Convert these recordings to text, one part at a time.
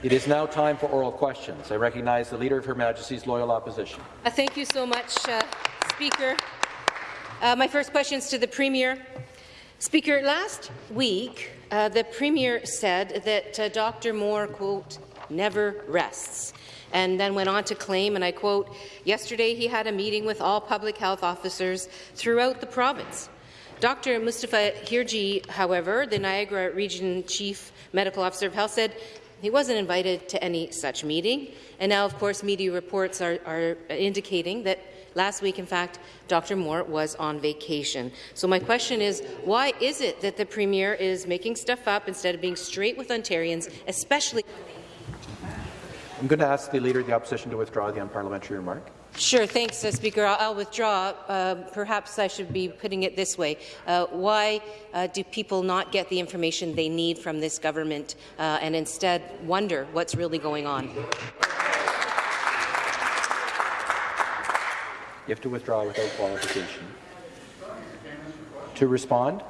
It is now time for oral questions. I recognize the Leader of Her Majesty's Loyal Opposition. Uh, thank you so much, uh, Speaker. Uh, my first question is to the Premier. Speaker, last week, uh, the Premier said that uh, Dr. Moore, quote, never rests, and then went on to claim, and I quote, yesterday he had a meeting with all public health officers throughout the province. Dr. Mustafa Hirji, however, the Niagara Region Chief Medical Officer of Health, said he wasn't invited to any such meeting. And now, of course, media reports are, are indicating that Last week, in fact, Dr. Moore was on vacation. So my question is, why is it that the Premier is making stuff up instead of being straight with Ontarians, especially— I'm going to ask the Leader of the Opposition to withdraw the unparliamentary remark. Sure, thanks, uh, Speaker. I'll, I'll withdraw. Uh, perhaps I should be putting it this way. Uh, why uh, do people not get the information they need from this government uh, and instead wonder what's really going on? You have to withdraw without qualification. To respond,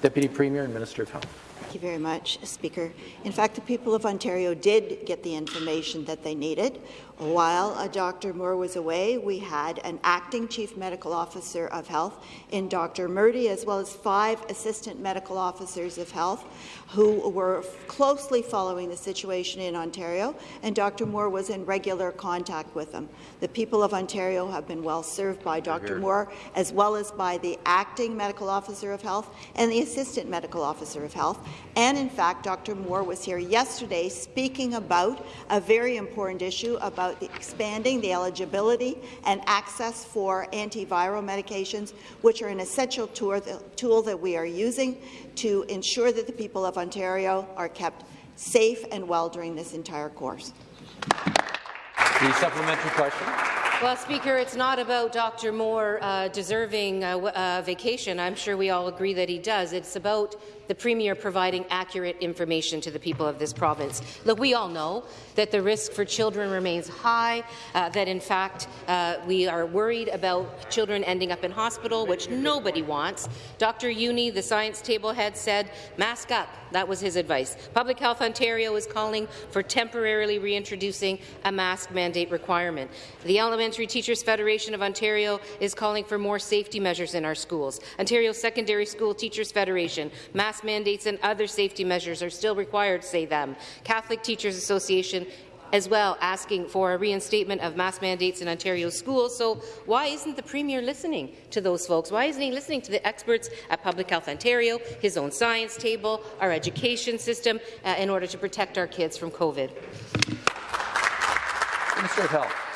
Deputy Premier and Minister of Health. Thank you very much, Speaker. In fact, the people of Ontario did get the information that they needed. While uh, Dr. Moore was away, we had an acting chief medical officer of health in Dr. Murdy, as well as five assistant medical officers of health who were closely following the situation in Ontario, and Dr. Moore was in regular contact with them. The people of Ontario have been well served by Dr. Moore, as well as by the acting medical officer of health and the assistant medical officer of health. And in fact, Dr. Moore was here yesterday speaking about a very important issue about about expanding the eligibility and access for antiviral medications, which are an essential tool that we are using to ensure that the people of Ontario are kept safe and well during this entire course. The supplementary question. Well, Speaker, it's not about Dr. Moore uh, deserving a, a vacation. I'm sure we all agree that he does. It's about the Premier providing accurate information to the people of this province. Look, we all know that the risk for children remains high, uh, that in fact uh, we are worried about children ending up in hospital, which nobody wants. Dr. Jüni, the science table head, said, mask up. That was his advice. Public Health Ontario is calling for temporarily reintroducing a mask mandate requirement. The Elementary Teachers Federation of Ontario is calling for more safety measures in our schools. Ontario Secondary School Teachers Federation, mask mandates and other safety measures are still required, say them. Catholic Teachers Association as well asking for a reinstatement of mask mandates in Ontario schools. So why isn't the Premier listening to those folks? Why isn't he listening to the experts at Public Health Ontario, his own science table, our education system, uh, in order to protect our kids from COVID? Minister of Health.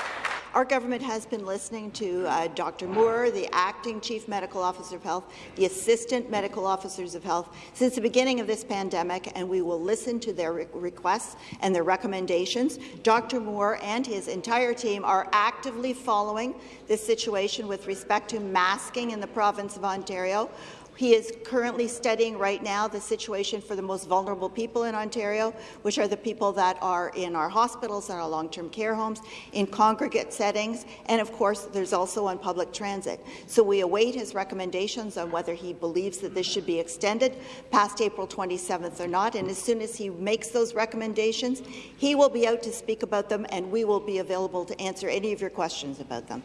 Our government has been listening to uh, Dr. Moore, the acting chief medical officer of health, the assistant medical officers of health, since the beginning of this pandemic, and we will listen to their re requests and their recommendations. Dr. Moore and his entire team are actively following this situation with respect to masking in the province of Ontario. He is currently studying right now the situation for the most vulnerable people in Ontario, which are the people that are in our hospitals and our long-term care homes, in congregate settings, and of course there's also on public transit. So we await his recommendations on whether he believes that this should be extended past April 27th or not, and as soon as he makes those recommendations, he will be out to speak about them, and we will be available to answer any of your questions about them.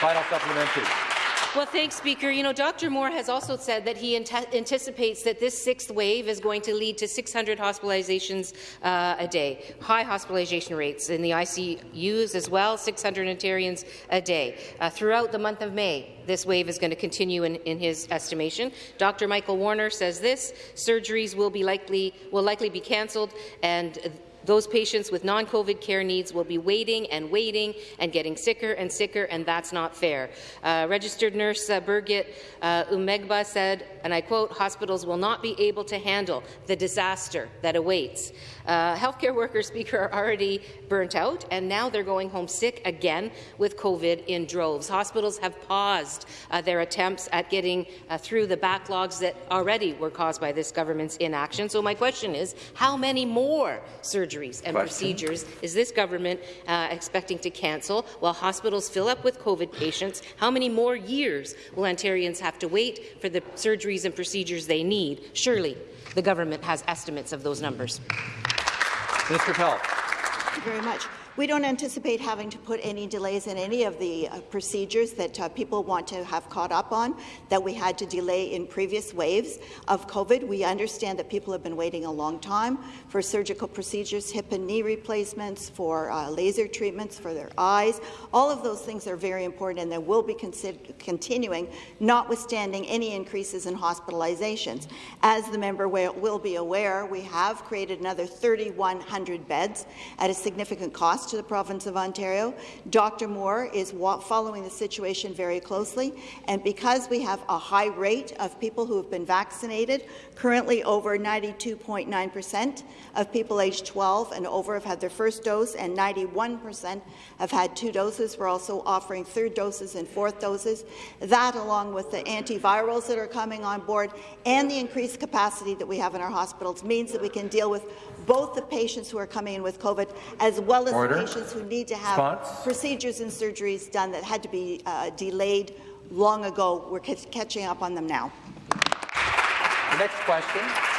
Final supplementary. Well, thanks, Speaker. You know, Dr. Moore has also said that he anticipates that this sixth wave is going to lead to 600 hospitalizations uh, a day, high hospitalization rates in the ICUs as well, 600 Ontarians a day. Uh, throughout the month of May, this wave is going to continue in, in his estimation. Dr. Michael Warner says this: surgeries will be likely will likely be cancelled, and those patients with non-COVID care needs will be waiting and waiting and getting sicker and sicker, and that's not fair. Uh, registered nurse uh, Birgit uh, Umaigba said, and I quote, hospitals will not be able to handle the disaster that awaits. Uh, healthcare workers, Speaker, are already burnt out, and now they're going home sick again with COVID in droves. Hospitals have paused uh, their attempts at getting uh, through the backlogs that already were caused by this government's inaction. So my question is, how many more surgeries surgeries and Question. procedures is this government uh, expecting to cancel while hospitals fill up with COVID patients? How many more years will Ontarians have to wait for the surgeries and procedures they need? Surely the government has estimates of those numbers. Mr. of Health. Thank you very much. We don't anticipate having to put any delays in any of the uh, procedures that uh, people want to have caught up on that we had to delay in previous waves of COVID. We understand that people have been waiting a long time for surgical procedures, hip and knee replacements, for uh, laser treatments for their eyes. All of those things are very important and they will be continuing, notwithstanding any increases in hospitalizations. As the member will be aware, we have created another 3,100 beds at a significant cost to the province of Ontario. Dr. Moore is following the situation very closely, and because we have a high rate of people who have been vaccinated, currently over 92.9 percent of people aged 12 and over have had their first dose, and 91 percent have had two doses. We're also offering third doses and fourth doses. That, along with the antivirals that are coming on board and the increased capacity that we have in our hospitals, means that we can deal with both the patients who are coming in with COVID as well as Order. The patients who need to have procedures and surgeries done that had to be uh, delayed long ago. We're catching up on them now. The next question.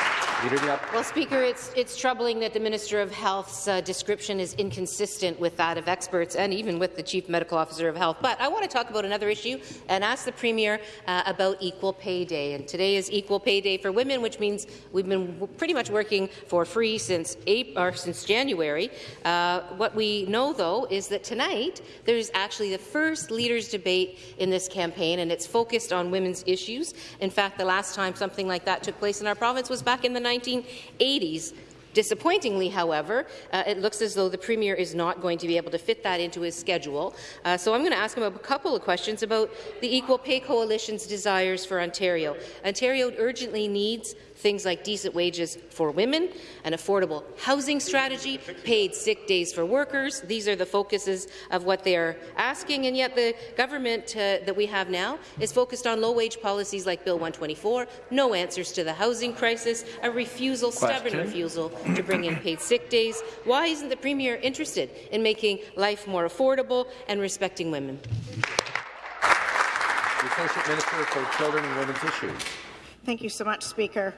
Well, Speaker, it's, it's troubling that the Minister of Health's uh, description is inconsistent with that of experts and even with the Chief Medical Officer of Health. But I want to talk about another issue and ask the Premier uh, about Equal Pay Day. And today is Equal Pay Day for women, which means we've been pretty much working for free since, April, or since January. Uh, what we know, though, is that tonight there's actually the first leaders' debate in this campaign, and it's focused on women's issues. In fact, the last time something like that took place in our province was back in the 1980s. Disappointingly, however, uh, it looks as though the Premier is not going to be able to fit that into his schedule. Uh, so I'm going to ask him a couple of questions about the Equal Pay Coalition's desires for Ontario. Ontario urgently needs things like decent wages for women, an affordable housing strategy, paid sick days for workers. These are the focuses of what they are asking, and yet the government uh, that we have now is focused on low-wage policies like Bill 124, no answers to the housing crisis, a refusal, Question. stubborn refusal to bring in paid sick days. Why isn't the Premier interested in making life more affordable and respecting women? The Associate Minister for Children and Women's Issues. Thank you so much, Speaker.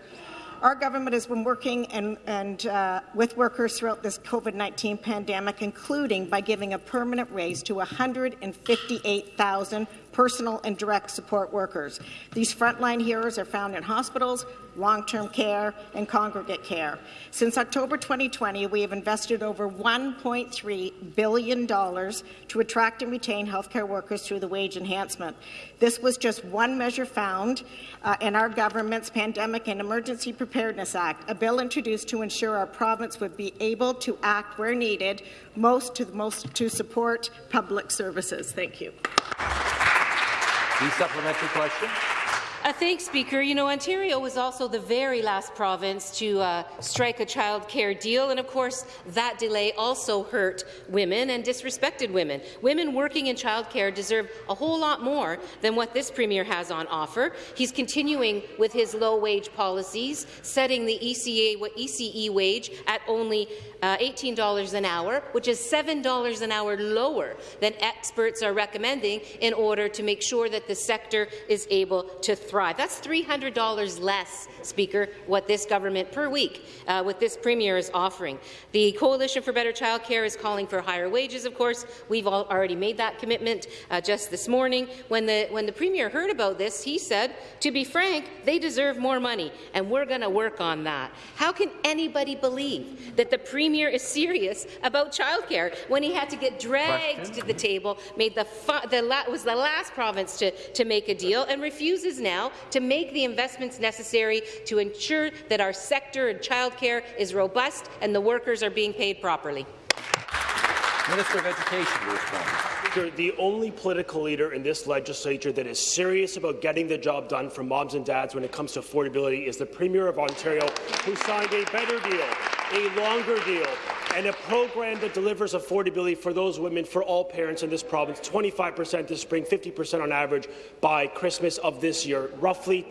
Our government has been working and, and uh, with workers throughout this COVID-19 pandemic, including by giving a permanent raise to 158,000 personal and direct support workers. These frontline heroes are found in hospitals, long-term care, and congregate care. Since October 2020, we have invested over $1.3 billion to attract and retain healthcare workers through the wage enhancement. This was just one measure found uh, in our government's Pandemic and Emergency Preparedness Act, a bill introduced to ensure our province would be able to act where needed most to, most to support public services. Thank you. The supplementary question. Uh, thanks, Speaker. You know, Ontario was also the very last province to uh, strike a child care deal, and of course, that delay also hurt women and disrespected women. Women working in child care deserve a whole lot more than what this Premier has on offer. He's continuing with his low-wage policies, setting the ECA, ECE wage at only uh, $18 an hour, which is $7 an hour lower than experts are recommending in order to make sure that the sector is able to thrive thrive. That's $300 less, Speaker, what this government per week, uh, what this Premier is offering. The Coalition for Better Childcare is calling for higher wages, of course. We've already made that commitment uh, just this morning. When the, when the Premier heard about this, he said, to be frank, they deserve more money, and we're going to work on that. How can anybody believe that the Premier is serious about childcare when he had to get dragged Question? to the table, made the, the was the last province to, to make a deal, and refuses now now to make the investments necessary to ensure that our sector in childcare is robust and the workers are being paid properly. Minister of Education to respond. The only political leader in this legislature that is serious about getting the job done for moms and dads when it comes to affordability is the Premier of Ontario, who signed a better deal, a longer deal, and a program that delivers affordability for those women, for all parents in this province, 25% this spring, 50% on average by Christmas of this year, roughly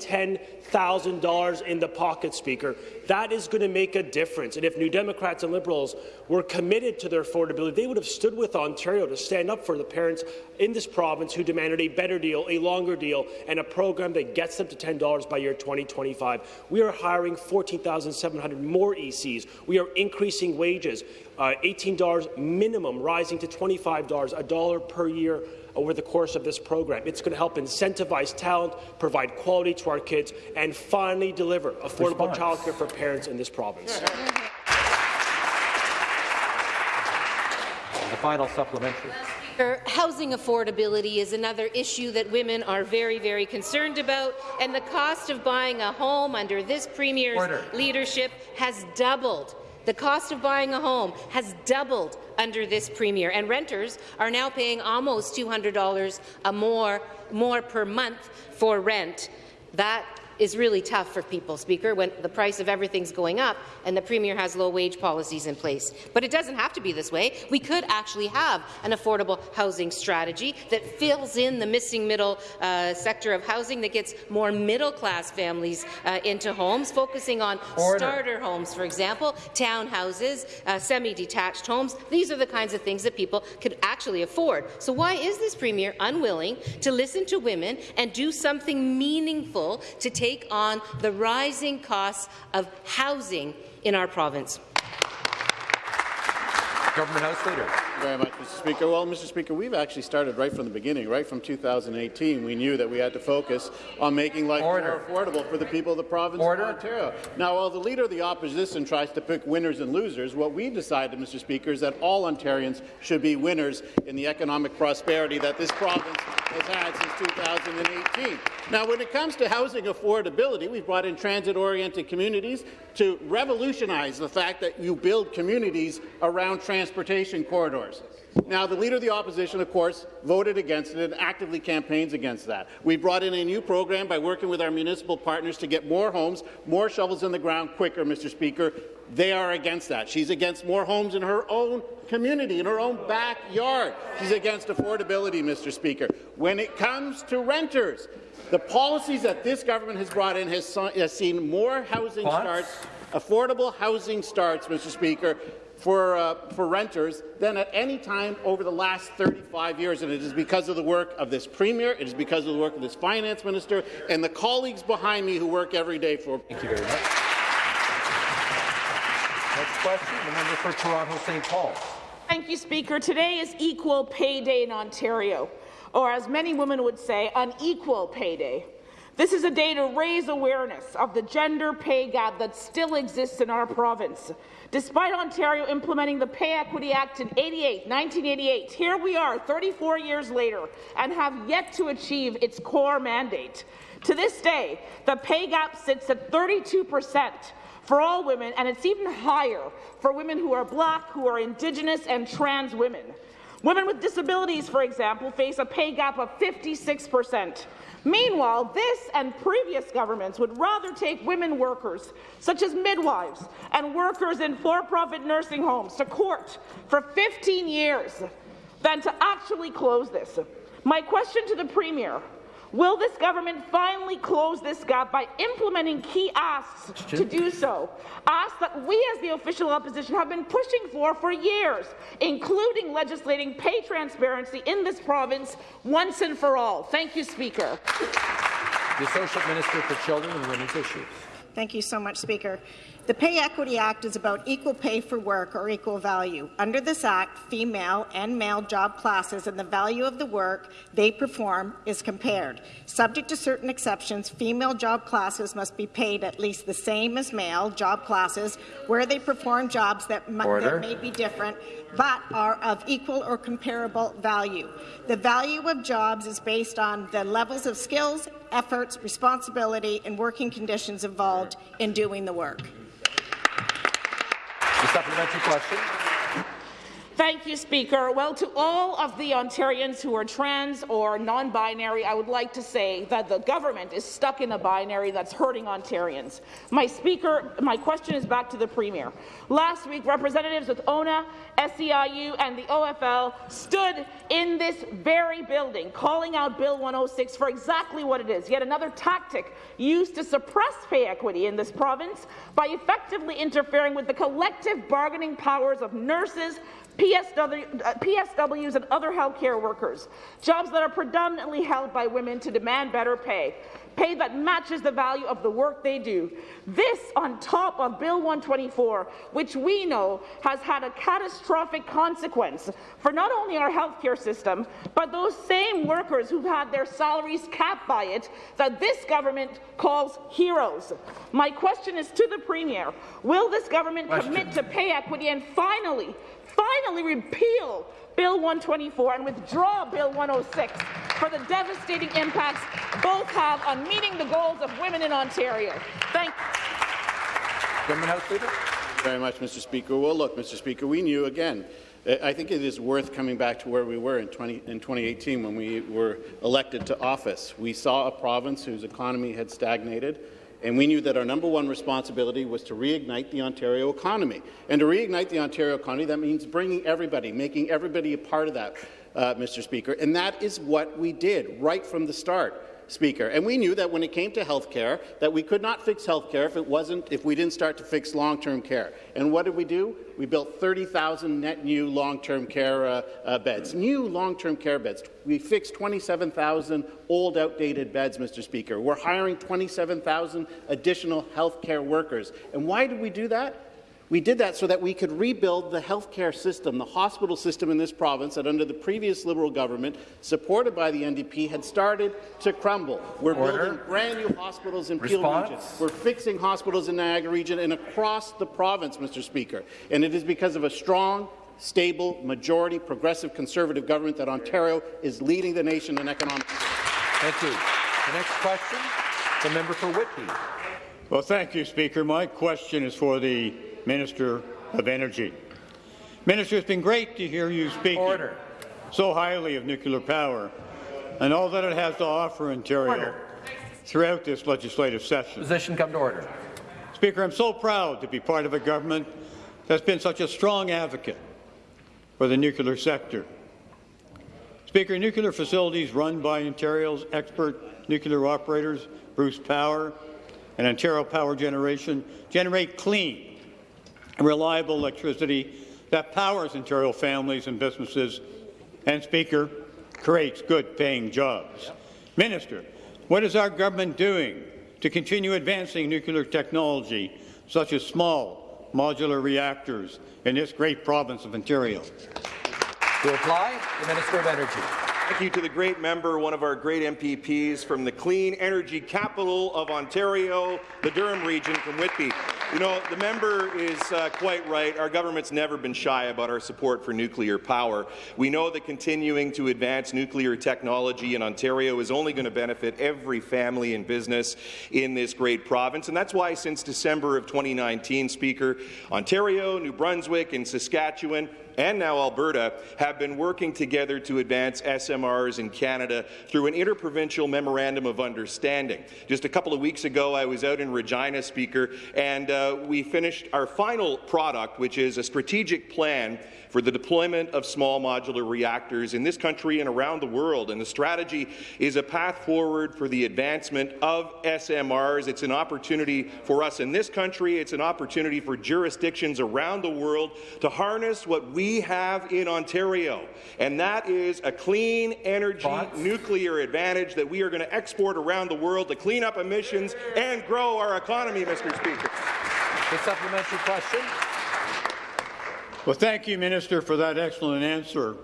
$10,000 in the pocket, Speaker. That is going to make a difference. And if New Democrats and Liberals were committed to their affordability, they would have stood with Ontario to stand up for the parents in this province who demanded a better deal, a longer deal, and a program that gets them to $10 by year 2025. We are hiring 14,700 more ECs. We are increasing wages, uh, $18 minimum, rising to $25, a dollar per year over the course of this program. It's going to help incentivize talent, provide quality to our kids, and finally deliver affordable childcare for parents in this province. The final supplementary. Housing affordability is another issue that women are very, very concerned about, and the cost of buying a home under this Premier's Order. leadership has doubled. The cost of buying a home has doubled under this Premier, and renters are now paying almost $200 a more, more per month for rent. That is really tough for people, Speaker, when the price of everything's going up and the Premier has low-wage policies in place. But it doesn't have to be this way. We could actually have an affordable housing strategy that fills in the missing middle uh, sector of housing that gets more middle-class families uh, into homes, focusing on Order. starter homes, for example, townhouses, uh, semi-detached homes. These are the kinds of things that people could actually afford. So why is this Premier unwilling to listen to women and do something meaningful to take on the rising costs of housing in our province? Government House Leader. Thank you very much, Mr. Speaker. Well, Mr. Speaker, we've actually started right from the beginning, right from 2018. We knew that we had to focus on making life Order. more affordable for the people of the province Order. of Ontario. Now, while the Leader of the Opposition tries to pick winners and losers, what we decided, Mr. Speaker, is that all Ontarians should be winners in the economic prosperity that this province has had since 2018. Now, when it comes to housing affordability, we've brought in transit-oriented communities to revolutionize the fact that you build communities around transportation corridors. Now, the Leader of the Opposition, of course, voted against it and actively campaigns against that. We brought in a new program by working with our municipal partners to get more homes, more shovels in the ground quicker, Mr. Speaker. They are against that. She's against more homes in her own community, in her own backyard. She's against affordability, Mr. Speaker. When it comes to renters, the policies that this government has brought in has, has seen more housing starts, affordable housing starts, Mr. Speaker, for, uh, for renters than at any time over the last 35 years. And it is because of the work of this Premier, it is because of the work of this Finance Minister, and the colleagues behind me who work every day for Thank you very much. Next question, the member for Toronto St. Paul. Thank you, Speaker. Today is Equal Pay Day in Ontario, or as many women would say, unequal pay day. This is a day to raise awareness of the gender pay gap that still exists in our province. Despite Ontario implementing the Pay Equity Act in 88, 1988, here we are 34 years later and have yet to achieve its core mandate. To this day, the pay gap sits at 32 percent for all women, and it's even higher for women who are black, who are Indigenous, and trans women. Women with disabilities, for example, face a pay gap of 56 percent. Meanwhile, this and previous governments would rather take women workers, such as midwives and workers in for-profit nursing homes, to court for 15 years than to actually close this. My question to the Premier, will this government finally close this gap by implementing key asks to do so? Asks that we as the official opposition have been pushing for for years, including legislating pay transparency in this province once and for all. Thank you, Speaker. The Associate Minister for Children and Women's Issues. Thank you so much, Speaker. The Pay Equity Act is about equal pay for work or equal value. Under this Act, female and male job classes and the value of the work they perform is compared. Subject to certain exceptions, female job classes must be paid at least the same as male job classes where they perform jobs that, that may be different but are of equal or comparable value. The value of jobs is based on the levels of skills, efforts, responsibility, and working conditions involved in doing the work. Supplementary question. Thank you, Speaker. Well, to all of the Ontarians who are trans or non-binary, I would like to say that the government is stuck in a binary that's hurting Ontarians. My Speaker, my question is back to the Premier. Last week, representatives with ONA, SEIU and the OFL stood in this very building calling out Bill 106 for exactly what it is, yet another tactic used to suppress pay equity in this province by effectively interfering with the collective bargaining powers of nurses, PSW, uh, PSWs and other healthcare workers, jobs that are predominantly held by women to demand better pay pay that matches the value of the work they do. This on top of Bill 124, which we know has had a catastrophic consequence for not only our healthcare system, but those same workers who've had their salaries capped by it that this government calls heroes. My question is to the Premier, will this government question. commit to pay equity and finally, finally repeal Bill 124 and withdraw Bill 106 for the devastating impacts both have on meeting the goals of women in Ontario. Thank you. House Leader. Very much, Mr. Speaker. Well, look, Mr. Speaker, we knew again. I think it is worth coming back to where we were in, 20, in 2018 when we were elected to office. We saw a province whose economy had stagnated, and we knew that our number one responsibility was to reignite the Ontario economy. And to reignite the Ontario economy, that means bringing everybody, making everybody a part of that, uh, Mr. Speaker. And that is what we did right from the start. Speaker. And we knew that when it came to health care, that we could not fix health care if it wasn't if we didn't start to fix long-term care. And what did we do? We built 30,000 net new long-term care uh, uh, beds, new long-term care beds. We fixed 27,000 old, outdated beds, Mr. Speaker. We're hiring 27,000 additional health care workers. And why did we do that? We did that so that we could rebuild the healthcare system, the hospital system in this province that under the previous Liberal government, supported by the NDP, had started to crumble. We're Order. building brand new hospitals in Peel region. We're fixing hospitals in Niagara region and across the province, Mr. Speaker. And it is because of a strong, stable, majority, progressive Conservative government that Ontario is leading the nation in economic. Thank you. The next question, the member for Whitby. Well, thank you, Speaker. My question is for the Minister of Energy. Minister, it's been great to hear you speak so highly of nuclear power and all that it has to offer Ontario order. throughout this legislative session. Position come to order. Speaker, I'm so proud to be part of a government that's been such a strong advocate for the nuclear sector. Speaker, nuclear facilities run by Ontario's expert nuclear operators, Bruce Power and Ontario Power Generation, generate clean, and reliable electricity that powers Ontario families and businesses, and, Speaker, creates good-paying jobs. Minister, what is our government doing to continue advancing nuclear technology, such as small modular reactors, in this great province of Ontario? To apply, the Minister of Energy. Thank you to the great member, one of our great MPPs from the clean energy capital of Ontario, the Durham region from Whitby. You know, the member is uh, quite right. Our government's never been shy about our support for nuclear power. We know that continuing to advance nuclear technology in Ontario is only going to benefit every family and business in this great province, and that's why since December of 2019, Speaker, Ontario, New Brunswick, and Saskatchewan and now Alberta have been working together to advance SMRs in Canada through an interprovincial memorandum of understanding. Just a couple of weeks ago, I was out in Regina, Speaker, and uh, Uh, we finished our final product, which is a strategic plan for the deployment of small modular reactors in this country and around the world. And the strategy is a path forward for the advancement of SMRs. It's an opportunity for us in this country. It's an opportunity for jurisdictions around the world to harness what we have in Ontario. And that is a clean energy nuclear advantage that we are going to export around the world to clean up emissions and grow our economy, Mr. Speaker. The supplementary question. Well, thank you, Minister, for that excellent answer.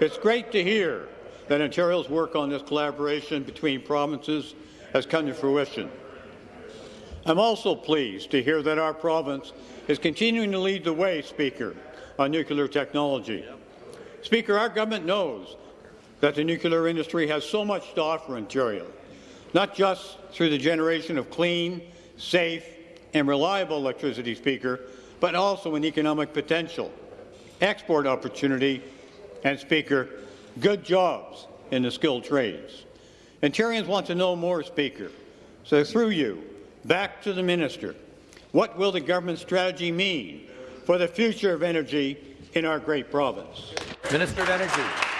It's great to hear that Ontario's work on this collaboration between provinces has come to fruition. I'm also pleased to hear that our province is continuing to lead the way, Speaker, on nuclear technology. Speaker, our government knows that the nuclear industry has so much to offer Ontario, not just through the generation of clean, safe and reliable electricity, Speaker, but also in economic potential export opportunity, and, Speaker, good jobs in the skilled trades. Ontarians want to know more, Speaker. So through you, back to the minister, what will the government strategy mean for the future of energy in our great province? Minister of Energy.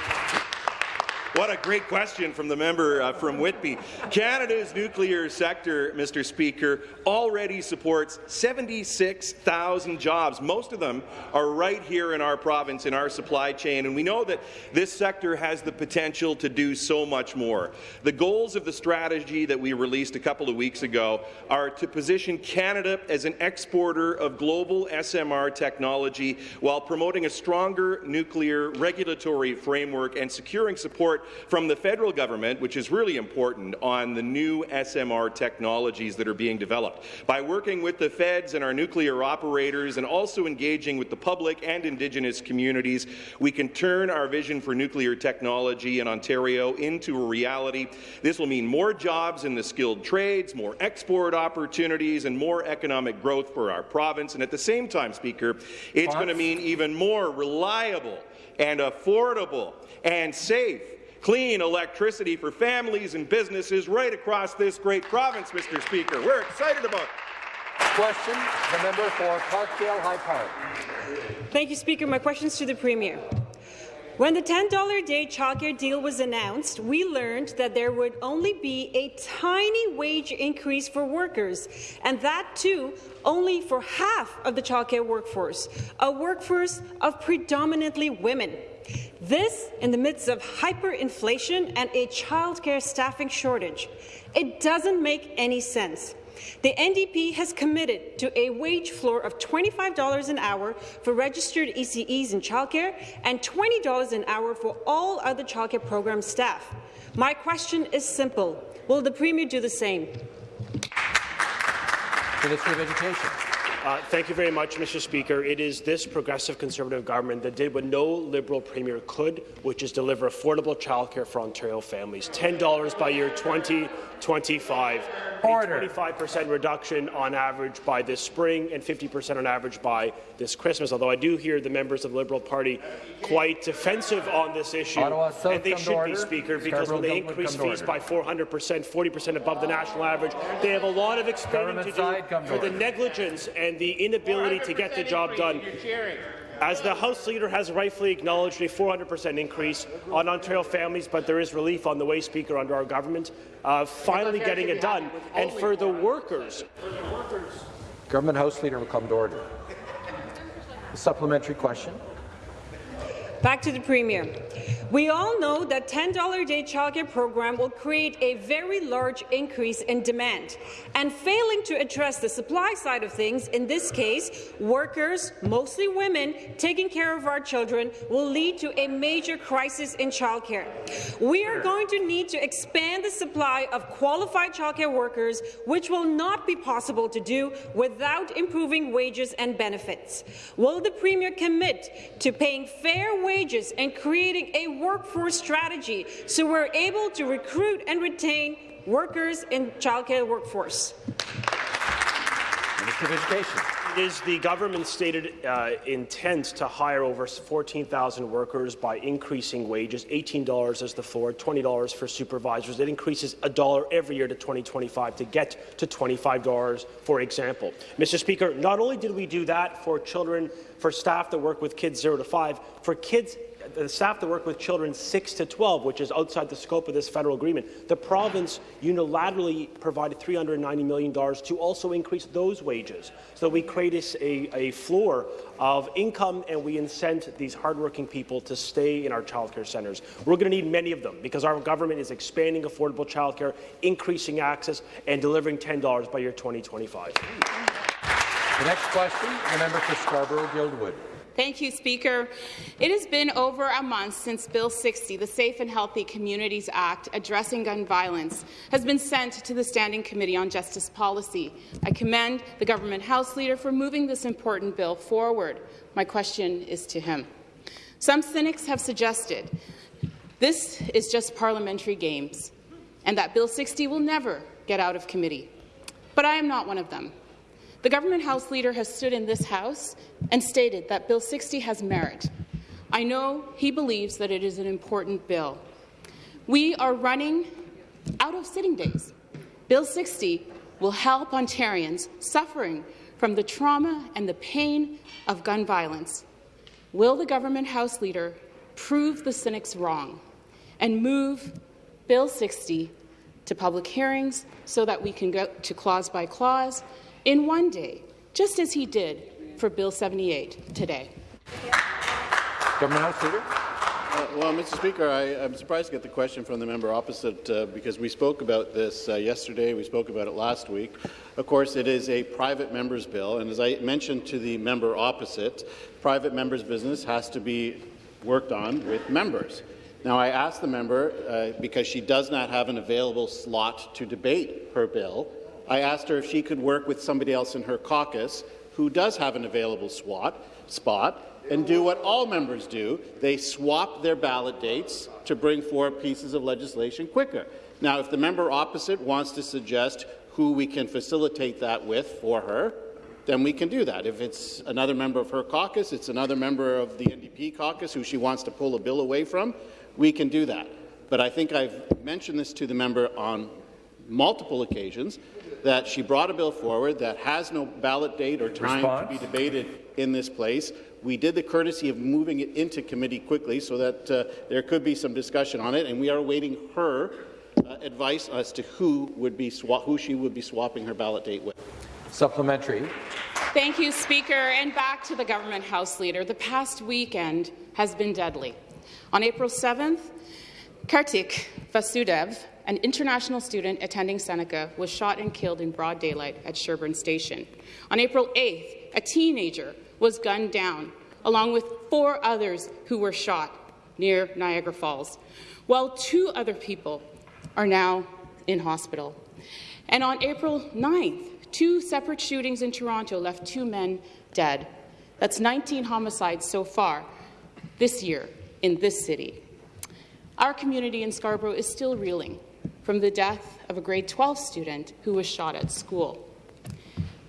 What a great question from the member uh, from Whitby. Canada's nuclear sector, Mr. Speaker, already supports 76,000 jobs. Most of them are right here in our province, in our supply chain, and we know that this sector has the potential to do so much more. The goals of the strategy that we released a couple of weeks ago are to position Canada as an exporter of global SMR technology while promoting a stronger nuclear regulatory framework and securing support from the federal government, which is really important, on the new SMR technologies that are being developed. By working with the feds and our nuclear operators and also engaging with the public and Indigenous communities, we can turn our vision for nuclear technology in Ontario into a reality. This will mean more jobs in the skilled trades, more export opportunities, and more economic growth for our province. And at the same time, Speaker, it's going to mean even more reliable and affordable and safe clean electricity for families and businesses right across this great province, Mr. Speaker. We're excited about it. Question, the member for Parkdale High Park. Thank you, Speaker. My question is to the Premier. When the $10 a day childcare deal was announced, we learned that there would only be a tiny wage increase for workers, and that too only for half of the childcare workforce, a workforce of predominantly women. This in the midst of hyperinflation and a childcare staffing shortage. It doesn't make any sense. The NDP has committed to a wage floor of $25 an hour for registered ECEs in childcare and $20 an hour for all other childcare program staff. My question is simple. Will the Premier do the same? Minister of Education. Uh, thank you very much, Mr. Speaker. It is this progressive Conservative government that did what no Liberal Premier could, which is deliver affordable childcare for Ontario families. $10 by year 2025. Order. A 25% reduction on average by this spring and 50% on average by this Christmas, although I do hear the members of the Liberal Party quite defensive on this issue. Ottawa and they should be, Speaker, because when they increase fees by 400%, 40% above the national average, they have a lot of explaining to do side, for the negligence and the inability to get the job done. As the House Leader has rightfully acknowledged a 400% increase on Ontario families, but there is relief on the way, Speaker, under our government, uh, finally getting it done. And for the workers, Government House Leader will come to order. A supplementary question. Back to the Premier. We all know that $10 a day childcare program will create a very large increase in demand. And failing to address the supply side of things, in this case, workers, mostly women, taking care of our children, will lead to a major crisis in childcare. We are going to need to expand the supply of qualified childcare workers, which will not be possible to do without improving wages and benefits. Will the Premier commit to paying fair wages and creating a workforce strategy so we're able to recruit and retain workers in childcare workforce? Minister of Education. it is the government's stated uh, intent to hire over 14,000 workers by increasing wages, $18 as the floor, $20 for supervisors. It increases a dollar every year to 2025 to get to $25, for example. Mr. Speaker, not only did we do that for children, for staff that work with kids 0 to 5, for kids the staff that work with children 6 to 12, which is outside the scope of this federal agreement, the province unilaterally provided $390 million to also increase those wages. So we create a, a floor of income and we incent these hardworking people to stay in our childcare centres. We're going to need many of them because our government is expanding affordable childcare, increasing access, and delivering $10 by year 2025. The next question, the member for Scarborough Guildwood. Thank you, Speaker. It has been over a month since Bill 60, the Safe and Healthy Communities Act addressing gun violence, has been sent to the Standing Committee on Justice Policy. I commend the Government House Leader for moving this important bill forward. My question is to him. Some cynics have suggested this is just parliamentary games and that Bill 60 will never get out of committee. But I am not one of them. The government House Leader has stood in this House and stated that Bill 60 has merit. I know he believes that it is an important bill. We are running out of sitting days. Bill 60 will help Ontarians suffering from the trauma and the pain of gun violence. Will the government House Leader prove the cynics wrong and move Bill 60 to public hearings so that we can go to clause by clause in one day, just as he did for Bill 78 today? Government House Leader. Uh, well, Mr. Speaker, I, am surprised to get the question from the member opposite uh, because we spoke about this uh, yesterday, we spoke about it last week. Of course, it is a private member's bill, and as I mentioned to the member opposite, private member's business has to be worked on with members. Now, I asked the member, uh, because she does not have an available slot to debate her bill, I asked her if she could work with somebody else in her caucus who does have an available SWAT, spot and do what all members do. They swap their ballot dates to bring forward pieces of legislation quicker. Now, if the member opposite wants to suggest who we can facilitate that with for her, then we can do that. If it's another member of her caucus, it's another member of the NDP caucus who she wants to pull a bill away from, we can do that. But I think I've mentioned this to the member on multiple occasions, that she brought a bill forward that has no ballot date or time Response? to be debated in this place. We did the courtesy of moving it into committee quickly so that uh, there could be some discussion on it, and we are awaiting her uh, advice as to who would be who she would be swapping her ballot date with. Supplementary. Thank you, Speaker. And back to the government House Leader. The past weekend has been deadly. On April 7th, Kartik Vasudev, an international student attending Seneca, was shot and killed in broad daylight at Sherbourne Station. On April 8th, a teenager was gunned down, along with four others who were shot near Niagara Falls, while two other people are now in hospital. And on April 9th, Two separate shootings in Toronto left two men dead. That's 19 homicides so far this year in this city. Our community in Scarborough is still reeling from the death of a grade 12 student who was shot at school.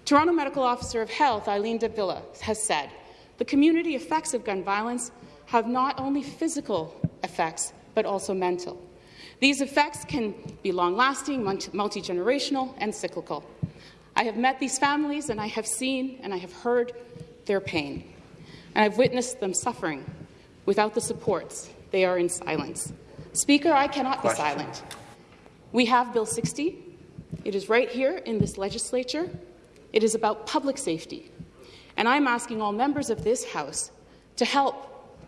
Toronto Medical Officer of Health, Eileen de Villa, has said the community effects of gun violence have not only physical effects, but also mental. These effects can be long-lasting, multi-generational, and cyclical. I have met these families and I have seen and I have heard their pain. And I've witnessed them suffering without the supports. They are in silence. Speaker, I cannot Question. be silent. We have Bill 60. It is right here in this legislature. It is about public safety. And I'm asking all members of this House to help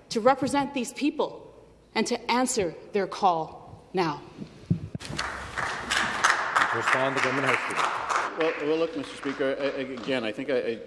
to represent these people and to answer their call now. respond, the government House well, well, look, Mr. Speaker, again, I think I,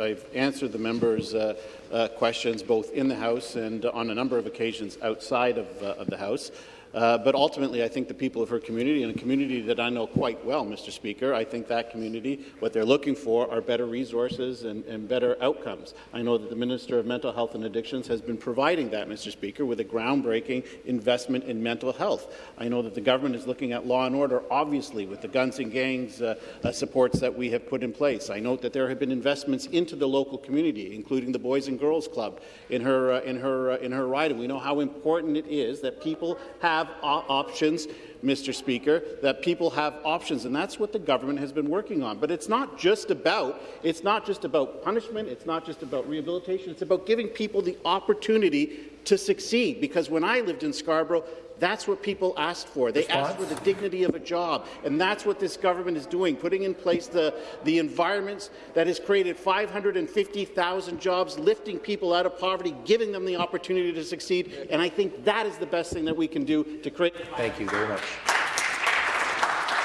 I, have answered the members' uh, uh, questions both in the House and on a number of occasions outside of, uh, of the House. Uh, but ultimately, I think the people of her community, and a community that I know quite well, Mr. Speaker, I think that community, what they're looking for are better resources and, and better outcomes. I know that the Minister of Mental Health and Addictions has been providing that, Mr. Speaker, with a groundbreaking investment in mental health. I know that the government is looking at law and order, obviously, with the guns and gangs uh, uh, supports that we have put in place. I note that there have been investments into the local community, including the Boys and Girls Club in her, uh, in her, uh, in her riding. We know how important it is that people have have options, Mr. Speaker, that people have options, and that's what the government has been working on. But it's not just about it's not just about punishment, it's not just about rehabilitation, it's about giving people the opportunity to succeed. Because when I lived in Scarborough, that's what people asked for. They Response? asked for the dignity of a job, and that's what this government is doing, putting in place the, the environments that has created 550,000 jobs, lifting people out of poverty, giving them the opportunity to succeed, and I think that is the best thing that we can do to create— Thank you very much.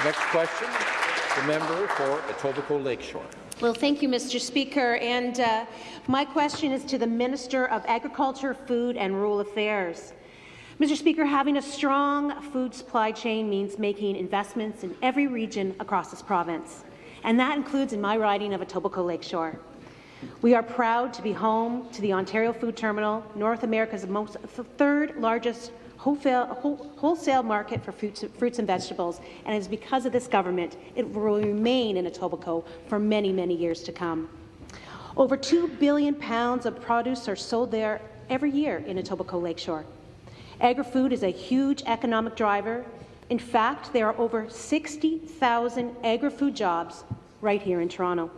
Next question, the member for Etobicoke Lakeshore. Well, thank you, Mr. Speaker. And uh, my question is to the Minister of Agriculture, Food and Rural Affairs. Mr. Speaker, having a strong food supply chain means making investments in every region across this province, and that includes in my riding of Etobicoke Lakeshore. We are proud to be home to the Ontario Food Terminal, North America's most, third largest wholesale, market for fruits, fruits and vegetables, and it is because of this government it will remain in Etobicoke for many, many years to come. Over 2 billion pounds of produce are sold there every year in Etobicoke Lakeshore. Agri-food is a huge economic driver. In fact, there are over 60,000 agri-food jobs right here in Toronto.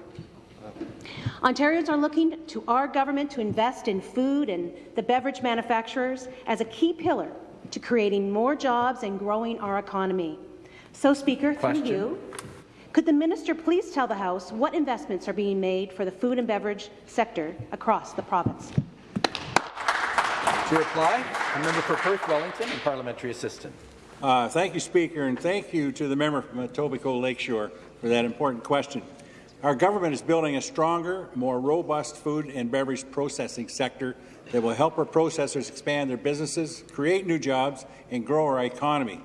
Ontarians are looking to our government to invest in food and the beverage manufacturers as a key pillar to creating more jobs and growing our economy. So, Speaker, Question. through you, could the minister please tell the House what investments are being made for the food and beverage sector across the province? To reply, a member for Perth Wellington and parliamentary assistant. Uh, thank you, Speaker, and thank you to the member from Etobicoke Lakeshore for that important question. Our government is building a stronger, more robust food and beverage processing sector that will help our processors expand their businesses, create new jobs, and grow our economy.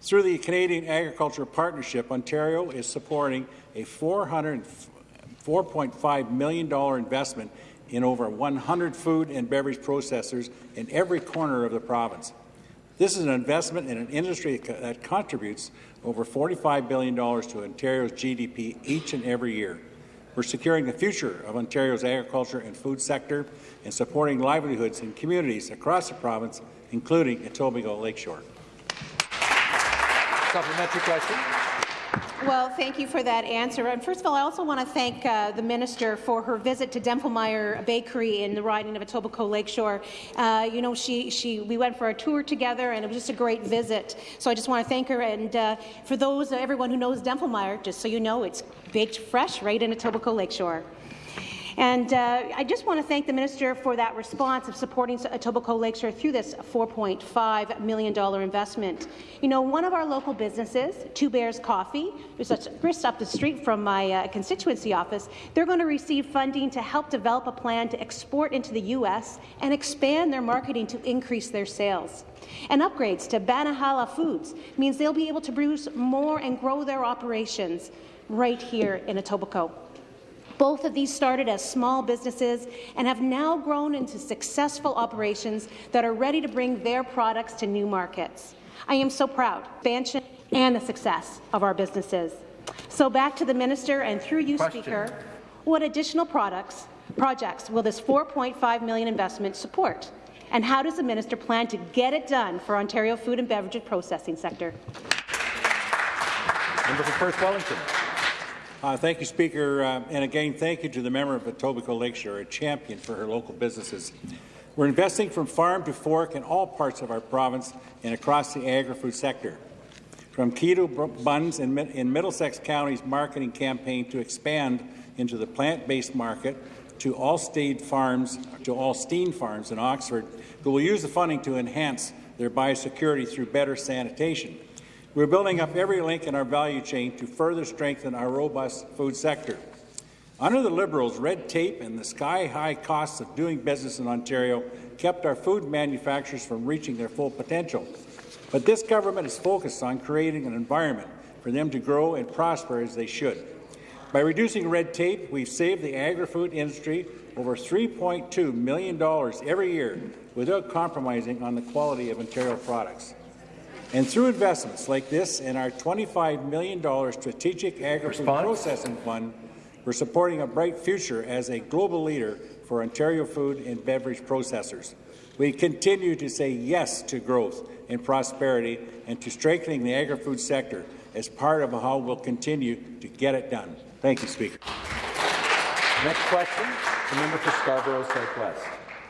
Through the Canadian Agriculture Partnership, Ontario is supporting a $4.5 million investment in over 100 food and beverage processors in every corner of the province. This is an investment in an industry that contributes over $45 billion to Ontario's GDP each and every year. We're securing the future of Ontario's agriculture and food sector and supporting livelihoods in communities across the province, including Etobicoke Lakeshore. Supplementary question. Well, thank you for that answer. And first of all, I also want to thank uh, the minister for her visit to Dimpflmeier Bakery in the riding of Etobicoke Lakeshore. Uh, you know, she, she, we went for a tour together, and it was just a great visit. So I just want to thank her. And uh, for those, everyone who knows Dimpflmeier, just so you know, it's baked fresh right in Etobicoke Lakeshore. And uh, I just want to thank the minister for that response of supporting Etobicoke Lakeshore through this $4.5 million investment. You know, one of our local businesses, Two Bears Coffee, just up the street from my uh, constituency office, they're going to receive funding to help develop a plan to export into the U.S. and expand their marketing to increase their sales. And upgrades to Banahala Foods means they'll be able to produce more and grow their operations right here in Etobicoke. Both of these started as small businesses and have now grown into successful operations that are ready to bring their products to new markets. I am so proud expansion and the success of our businesses. So back to the minister and through you, Question. Speaker, what additional products, projects will this 4.5 million investment support? And how does the minister plan to get it done for Ontario food and beverage processing sector? Member for Perth Wellington. Uh, thank you, Speaker. Uh, and again, thank you to the member of Etobicoke Lakeshore, a champion for her local businesses. We're investing from farm to fork in all parts of our province and across the agri-food sector. From keto buns in, in Middlesex County's marketing campaign to expand into the plant-based market, to Allstein Farms, to Allstein Farms in Oxford, who will use the funding to enhance their biosecurity through better sanitation. We're building up every link in our value chain to further strengthen our robust food sector. Under the Liberals, red tape and the sky-high costs of doing business in Ontario kept our food manufacturers from reaching their full potential. But this government is focused on creating an environment for them to grow and prosper as they should. By reducing red tape, we've saved the agri-food industry over $3.2 million every year without compromising on the quality of Ontario products. And through investments like this and our $25 million Strategic Agri-Food Processing Fund, we're supporting a bright future as a global leader for Ontario food and beverage processors. We continue to say yes to growth and prosperity and to strengthening the agri-food sector as part of how we'll continue to get it done. Thank you, Speaker. Next question, the member for Scarborough Southwest.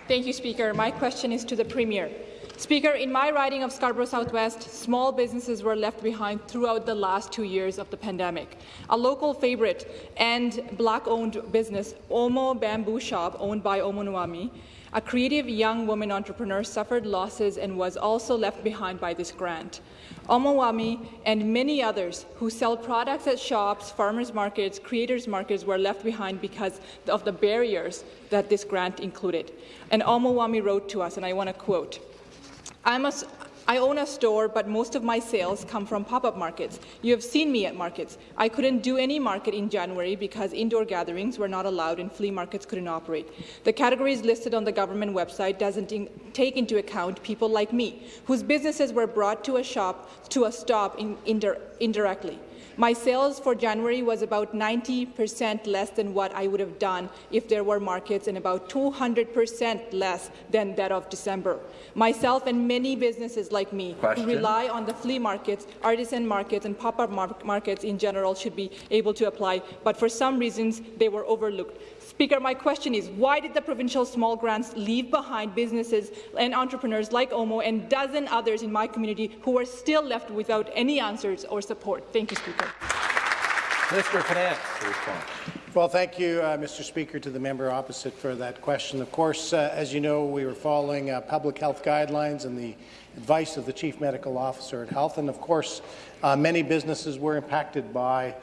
Thank you, Speaker. My question is to the Premier. Speaker, in my riding of Scarborough Southwest, small businesses were left behind throughout the last two years of the pandemic. A local favorite and black-owned business, Omo Bamboo Shop, owned by Omo Nwami, a creative young woman entrepreneur suffered losses and was also left behind by this grant. Omowami and many others who sell products at shops, farmers markets, creators markets were left behind because of the barriers that this grant included. And Omowami wrote to us, and I want to quote, I'm a, I own a store, but most of my sales come from pop-up markets. You have seen me at markets. I couldn't do any market in January because indoor gatherings were not allowed and flea markets couldn't operate. The categories listed on the government website doesn't in take into account people like me, whose businesses were brought to a shop to a stop in, indir indirectly. My sales for January was about 90% less than what I would have done if there were markets and about 200% less than that of December. Myself and many businesses like me Question. who rely on the flea markets, artisan markets and pop-up mar markets in general should be able to apply, but for some reasons they were overlooked. Speaker, my question is, why did the provincial small grants leave behind businesses and entrepreneurs like Omo and dozen others in my community who are still left without any answers or support? Thank you, Speaker. Minister of Finance Well, thank you, uh, Mr. Speaker, to the member opposite for that question. Of course, uh, as you know, we were following uh, public health guidelines and the advice of the Chief Medical Officer at Health, and of course, uh, many businesses were impacted by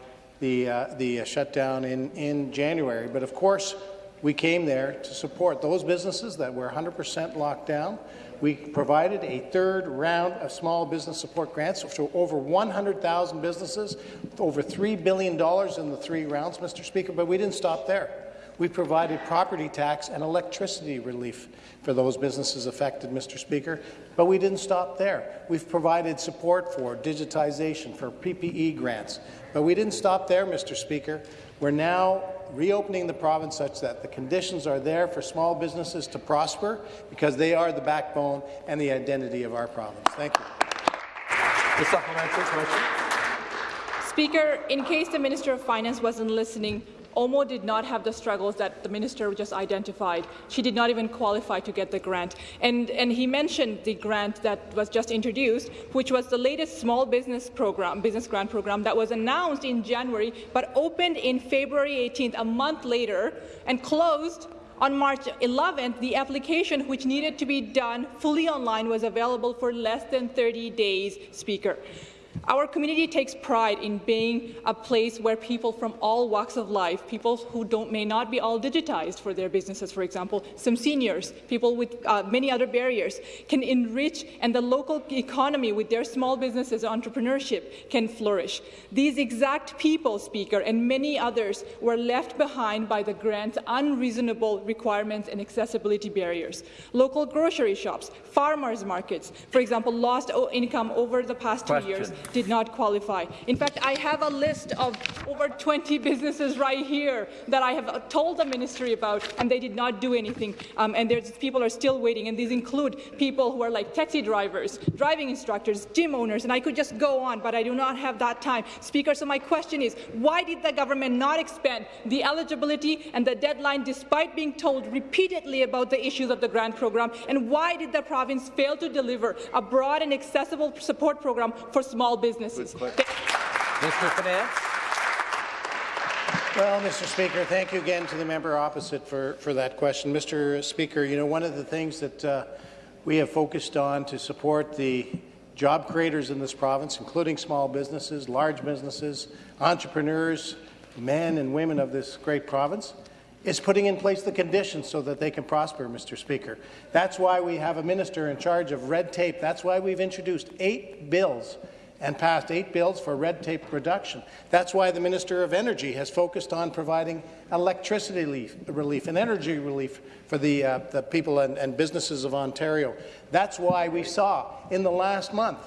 the, uh, the uh, shutdown in, in January. But of course, we came there to support those businesses that were 100% locked down. We provided a third round of small business support grants to over 100,000 businesses, over $3 billion in the three rounds, Mr. Speaker, but we didn't stop there. We provided property tax and electricity relief for those businesses affected, Mr. Speaker. But we didn't stop there. We've provided support for digitization, for PPE grants. But we didn't stop there, Mr. Speaker. We're now reopening the province such that the conditions are there for small businesses to prosper because they are the backbone and the identity of our province. Thank you. The supplementary question. Speaker, in case the Minister of Finance wasn't listening, Omo did not have the struggles that the minister just identified. She did not even qualify to get the grant. And, and he mentioned the grant that was just introduced, which was the latest small business program, business grant program that was announced in January, but opened in February 18th, a month later, and closed on March 11th, the application, which needed to be done fully online, was available for less than 30 days, Speaker. Our community takes pride in being a place where people from all walks of life, people who may not be all digitized for their businesses, for example, some seniors, people with uh, many other barriers, can enrich and the local economy with their small businesses entrepreneurship can flourish. These exact people, Speaker, and many others were left behind by the grant's unreasonable requirements and accessibility barriers. Local grocery shops, farmers markets, for example, lost income over the past Question. two years did not qualify. In fact, I have a list of over 20 businesses right here that I have told the ministry about, and they did not do anything. Um, and there's, people are still waiting, and these include people who are like taxi drivers, driving instructors, gym owners, and I could just go on, but I do not have that time. Speaker, so my question is, why did the government not expand the eligibility and the deadline despite being told repeatedly about the issues of the grant program, and why did the province fail to deliver a broad and accessible support program for small businesses. Mr. Finance. Well, Mr. Speaker, thank you again to the member opposite for, for that question. Mr. Speaker, you know, one of the things that uh, we have focused on to support the job creators in this province, including small businesses, large businesses, entrepreneurs, men and women of this great province, is putting in place the conditions so that they can prosper, Mr. Speaker. That's why we have a minister in charge of red tape. That's why we've introduced eight bills and passed eight bills for red tape reduction. That's why the Minister of Energy has focused on providing electricity relief, relief and energy relief for the, uh, the people and, and businesses of Ontario. That's why we saw in the last month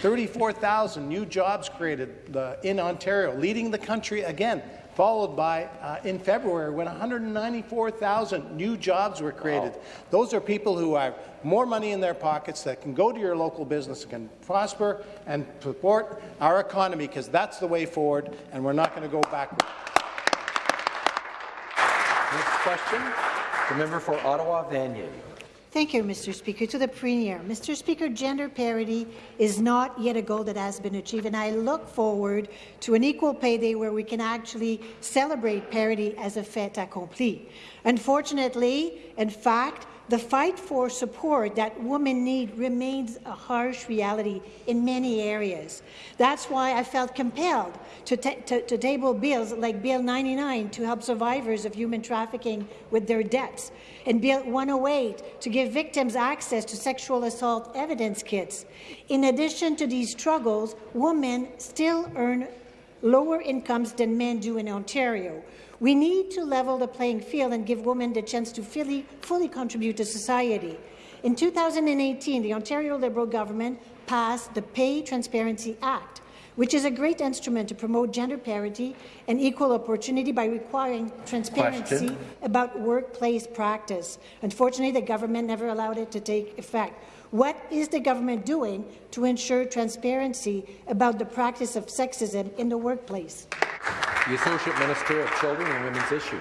34,000 new jobs created uh, in Ontario, leading the country again followed by uh, in February when 194,000 new jobs were created. Wow. Those are people who have more money in their pockets that can go to your local business and can prosper and support our economy because that's the way forward and we're not going to go backward. Next question, the member for Ottawa Vanier. Thank you, Mr. Speaker. To the Premier, Mr. Speaker, gender parity is not yet a goal that has been achieved, and I look forward to an equal pay day where we can actually celebrate parity as a fait accompli. Unfortunately, in fact, the fight for support that women need remains a harsh reality in many areas. That's why I felt compelled to, to, to, table bills like Bill 99 to help survivors of human trafficking with their debts, and Bill 108 to give victims access to sexual assault evidence kits. In addition to these struggles, women still earn lower incomes than men do in Ontario. We need to level the playing field and give women the chance to fully, fully contribute to society. In 2018, the Ontario Liberal government passed the Pay Transparency Act, which is a great instrument to promote gender parity and equal opportunity by requiring transparency Question. about workplace practice. Unfortunately, the government never allowed it to take effect. What is the government doing to ensure transparency about the practice of sexism in the workplace? The Associate Minister of Children and Women's Issues.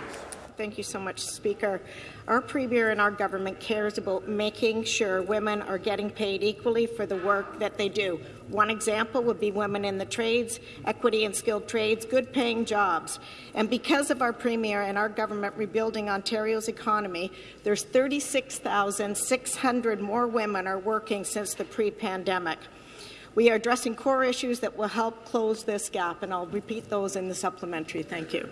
Thank you so much, Speaker. Our Premier and our government cares about making sure women are getting paid equally for the work that they do. One example would be women in the trades, equity and skilled trades, good-paying jobs. And because of our Premier and our government rebuilding Ontario's economy, there's 36,600 more women are working since the pre-pandemic. We are addressing core issues that will help close this gap, and I'll repeat those in the supplementary. Thank you.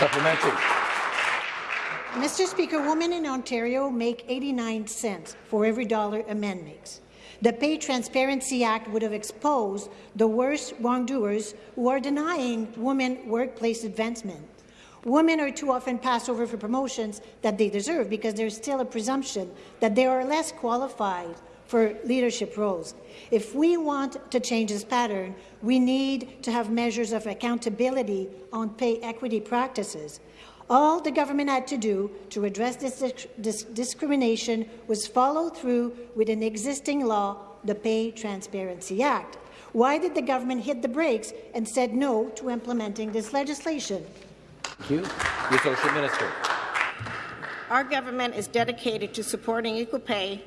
Supplementary. Mr. Speaker, women in Ontario make 89 cents for every dollar a man makes. The Pay Transparency Act would have exposed the worst wrongdoers who are denying women workplace advancement. Women are too often passed over for promotions that they deserve because there's still a presumption that they are less qualified for leadership roles. If we want to change this pattern, we need to have measures of accountability on pay equity practices. All the government had to do to address this, this discrimination was follow through with an existing law, the Pay Transparency Act. Why did the government hit the brakes and said no to implementing this legislation? Thank you. The Associate Minister. Our government is dedicated to supporting equal pay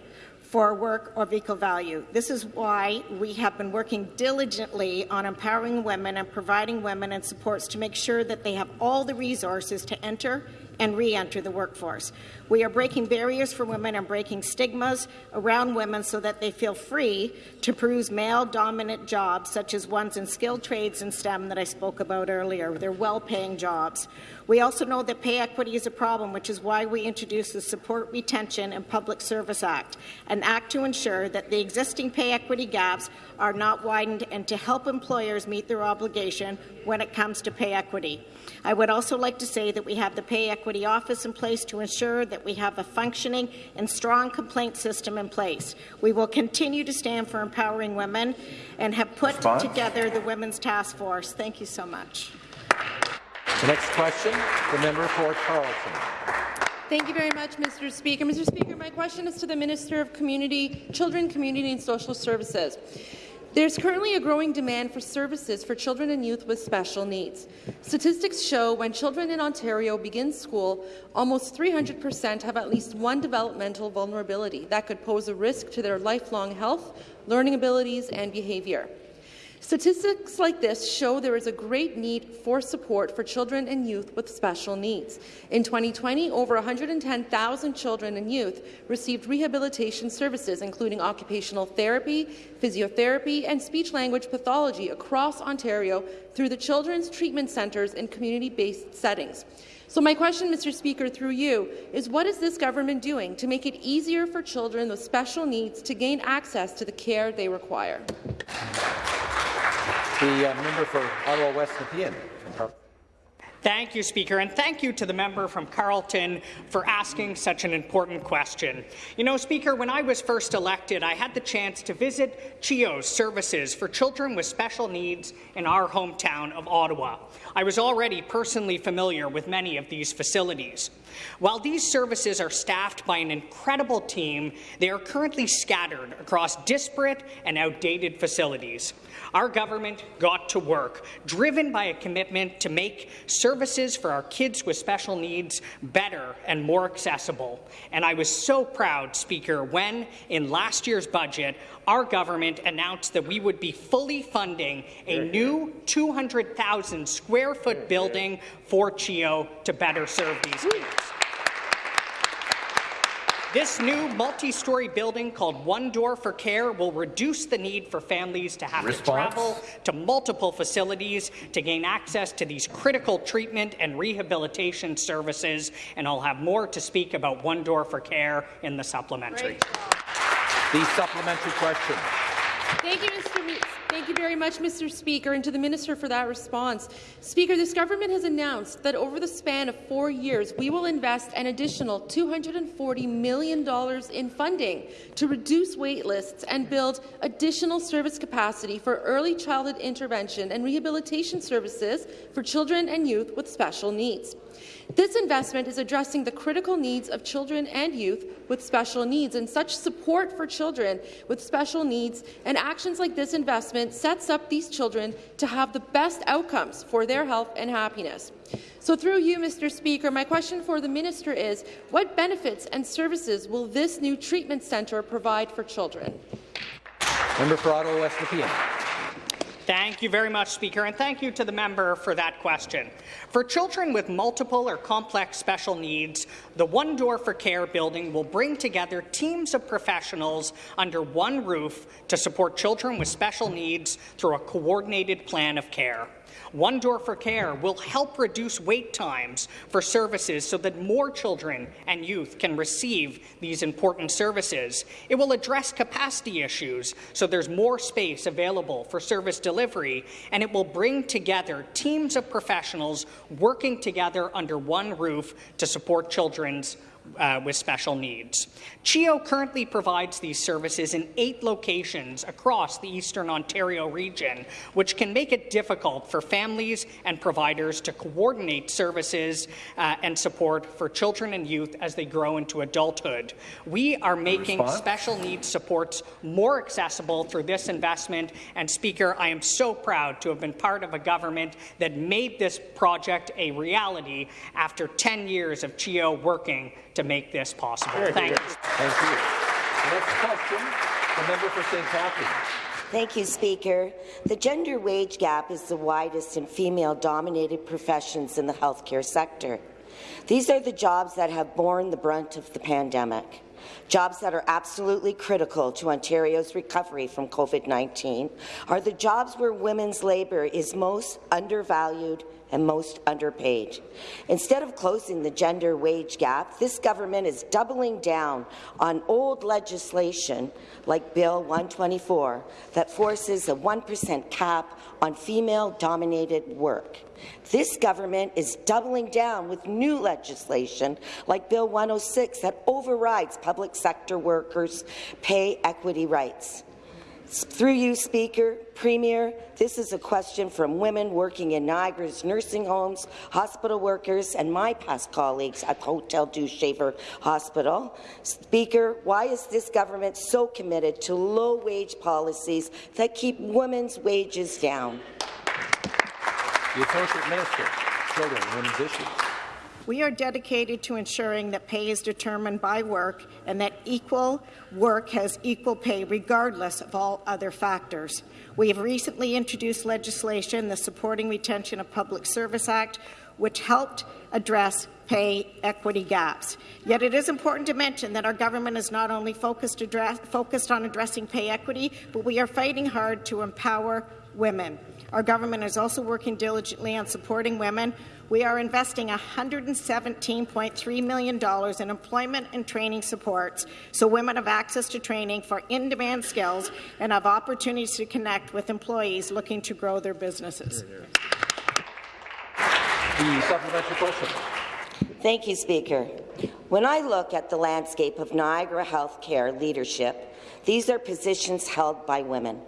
for work or vehicle value. This is why we have been working diligently on empowering women and providing women and supports to make sure that they have all the resources to enter and re-enter the workforce. We are breaking barriers for women and breaking stigmas around women so that they feel free to peruse male-dominant jobs, such as ones in skilled trades and STEM that I spoke about earlier. They're well-paying jobs. We also know that pay equity is a problem, which is why we introduced the Support Retention and Public Service Act, an act to ensure that the existing pay equity gaps are not widened and to help employers meet their obligation when it comes to pay equity. I would also like to say that we have the Pay Equity Office in place to ensure that we have a functioning and strong complaint system in place. We will continue to stand for empowering women and have put Response? together the Women's Task Force. Thank you so much. The next question, the member for Carleton. Thank you very much, Mr. Speaker. Mr. Speaker, my question is to the Minister of Community, Children, Community and Social Services. There's currently a growing demand for services for children and youth with special needs. Statistics show when children in Ontario begin school, almost 300% have at least one developmental vulnerability that could pose a risk to their lifelong health, learning abilities and behaviour. Statistics like this show there is a great need for support for children and youth with special needs. In 2020, over 110,000 children and youth received rehabilitation services, including occupational therapy, physiotherapy, and speech-language pathology across Ontario through the Children's Treatment Centres and community-based settings. So my question, Mr. Speaker, through you, is what is this government doing to make it easier for children with special needs to gain access to the care they require? The uh, member for Ottawa West Nepean. Thank you, Speaker, and thank you to the member from Carleton for asking such an important question. You know, Speaker, when I was first elected, I had the chance to visit CHEO's services for children with special needs in our hometown of Ottawa. I was already personally familiar with many of these facilities. While these services are staffed by an incredible team, they are currently scattered across disparate and outdated facilities. Our government got to work, driven by a commitment to make services for our kids with special needs better and more accessible. And I was so proud, Speaker, when, in last year's budget, our government announced that we would be fully funding a new 200,000 square foot building for CHEO to better serve these kids. This new multi-story building called One Door for Care will reduce the need for families to have Response? to travel to multiple facilities to gain access to these critical treatment and rehabilitation services, and I'll have more to speak about One Door for Care in the supplementary. The supplementary question. Thank you, Mr. Thank you very much, Mr. Speaker, and to the Minister for that response. Speaker, this government has announced that over the span of four years, we will invest an additional $240 million in funding to reduce wait lists and build additional service capacity for early childhood intervention and rehabilitation services for children and youth with special needs. This investment is addressing the critical needs of children and youth with special needs, and such support for children with special needs and actions like this investment sets up these children to have the best outcomes for their health and happiness. So through you, Mr. Speaker, my question for the minister is, what benefits and services will this new treatment centre provide for children? Member for Ottawa West. Thank you very much, Speaker, and thank you to the member for that question. For children with multiple or complex special needs, the One Door for Care building will bring together teams of professionals under one roof to support children with special needs through a coordinated plan of care. One Door for Care will help reduce wait times for services so that more children and youth can receive these important services. It will address capacity issues so there's more space available for service delivery, and it will bring together teams of professionals working together under one roof to support children's uh, with special needs. CHEO currently provides these services in eight locations across the Eastern Ontario region, which can make it difficult for families and providers to coordinate services uh, and support for children and youth as they grow into adulthood. We are making Response? special needs supports more accessible through this investment, and Speaker, I am so proud to have been part of a government that made this project a reality after 10 years of CHEO working to make this possible. Thank you. Thank you. Next question, the member for St. Catharines. Thank you, Speaker. The gender wage gap is the widest in female-dominated professions in the healthcare sector. These are the jobs that have borne the brunt of the pandemic. Jobs that are absolutely critical to Ontario's recovery from COVID-19 are the jobs where women's labour is most undervalued and most underpaid. Instead of closing the gender wage gap, this government is doubling down on old legislation like Bill 124 that forces a 1% cap on female-dominated work. This government is doubling down with new legislation like Bill 106 that overrides public sector workers' pay equity rights. Through you, Speaker, Premier, this is a question from women working in Niagara's nursing homes, hospital workers, and my past colleagues at Hotel Dieu Shaver Hospital. Speaker, why is this government so committed to low-wage policies that keep women's wages down? The Associate Minister, Children Women's Issues. We are dedicated to ensuring that pay is determined by work and that equal work has equal pay regardless of all other factors. We have recently introduced legislation, the Supporting Retention of Public Service Act, which helped address pay equity gaps. Yet it is important to mention that our government is not only focused, address, focused on addressing pay equity, but we are fighting hard to empower women. Our government is also working diligently on supporting women. We are investing $117.3 million in employment and training supports so women have access to training for in-demand skills and have opportunities to connect with employees looking to grow their businesses. The supplementary question. Thank you, Speaker. When I look at the landscape of Niagara healthcare leadership, these are positions held by women.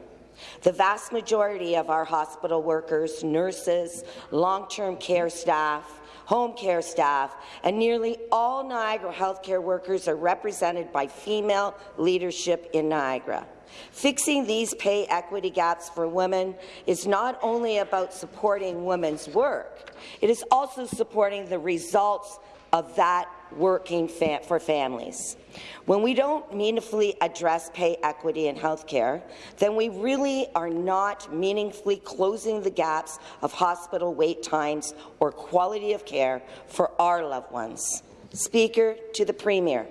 The vast majority of our hospital workers, nurses, long-term care staff, home care staff, and nearly all Niagara healthcare workers are represented by female leadership in Niagara. Fixing these pay equity gaps for women is not only about supporting women's work, it is also supporting the results of that working fa for families. When we don't meaningfully address pay equity in healthcare, then we really are not meaningfully closing the gaps of hospital wait times or quality of care for our loved ones. Speaker, to the Premier,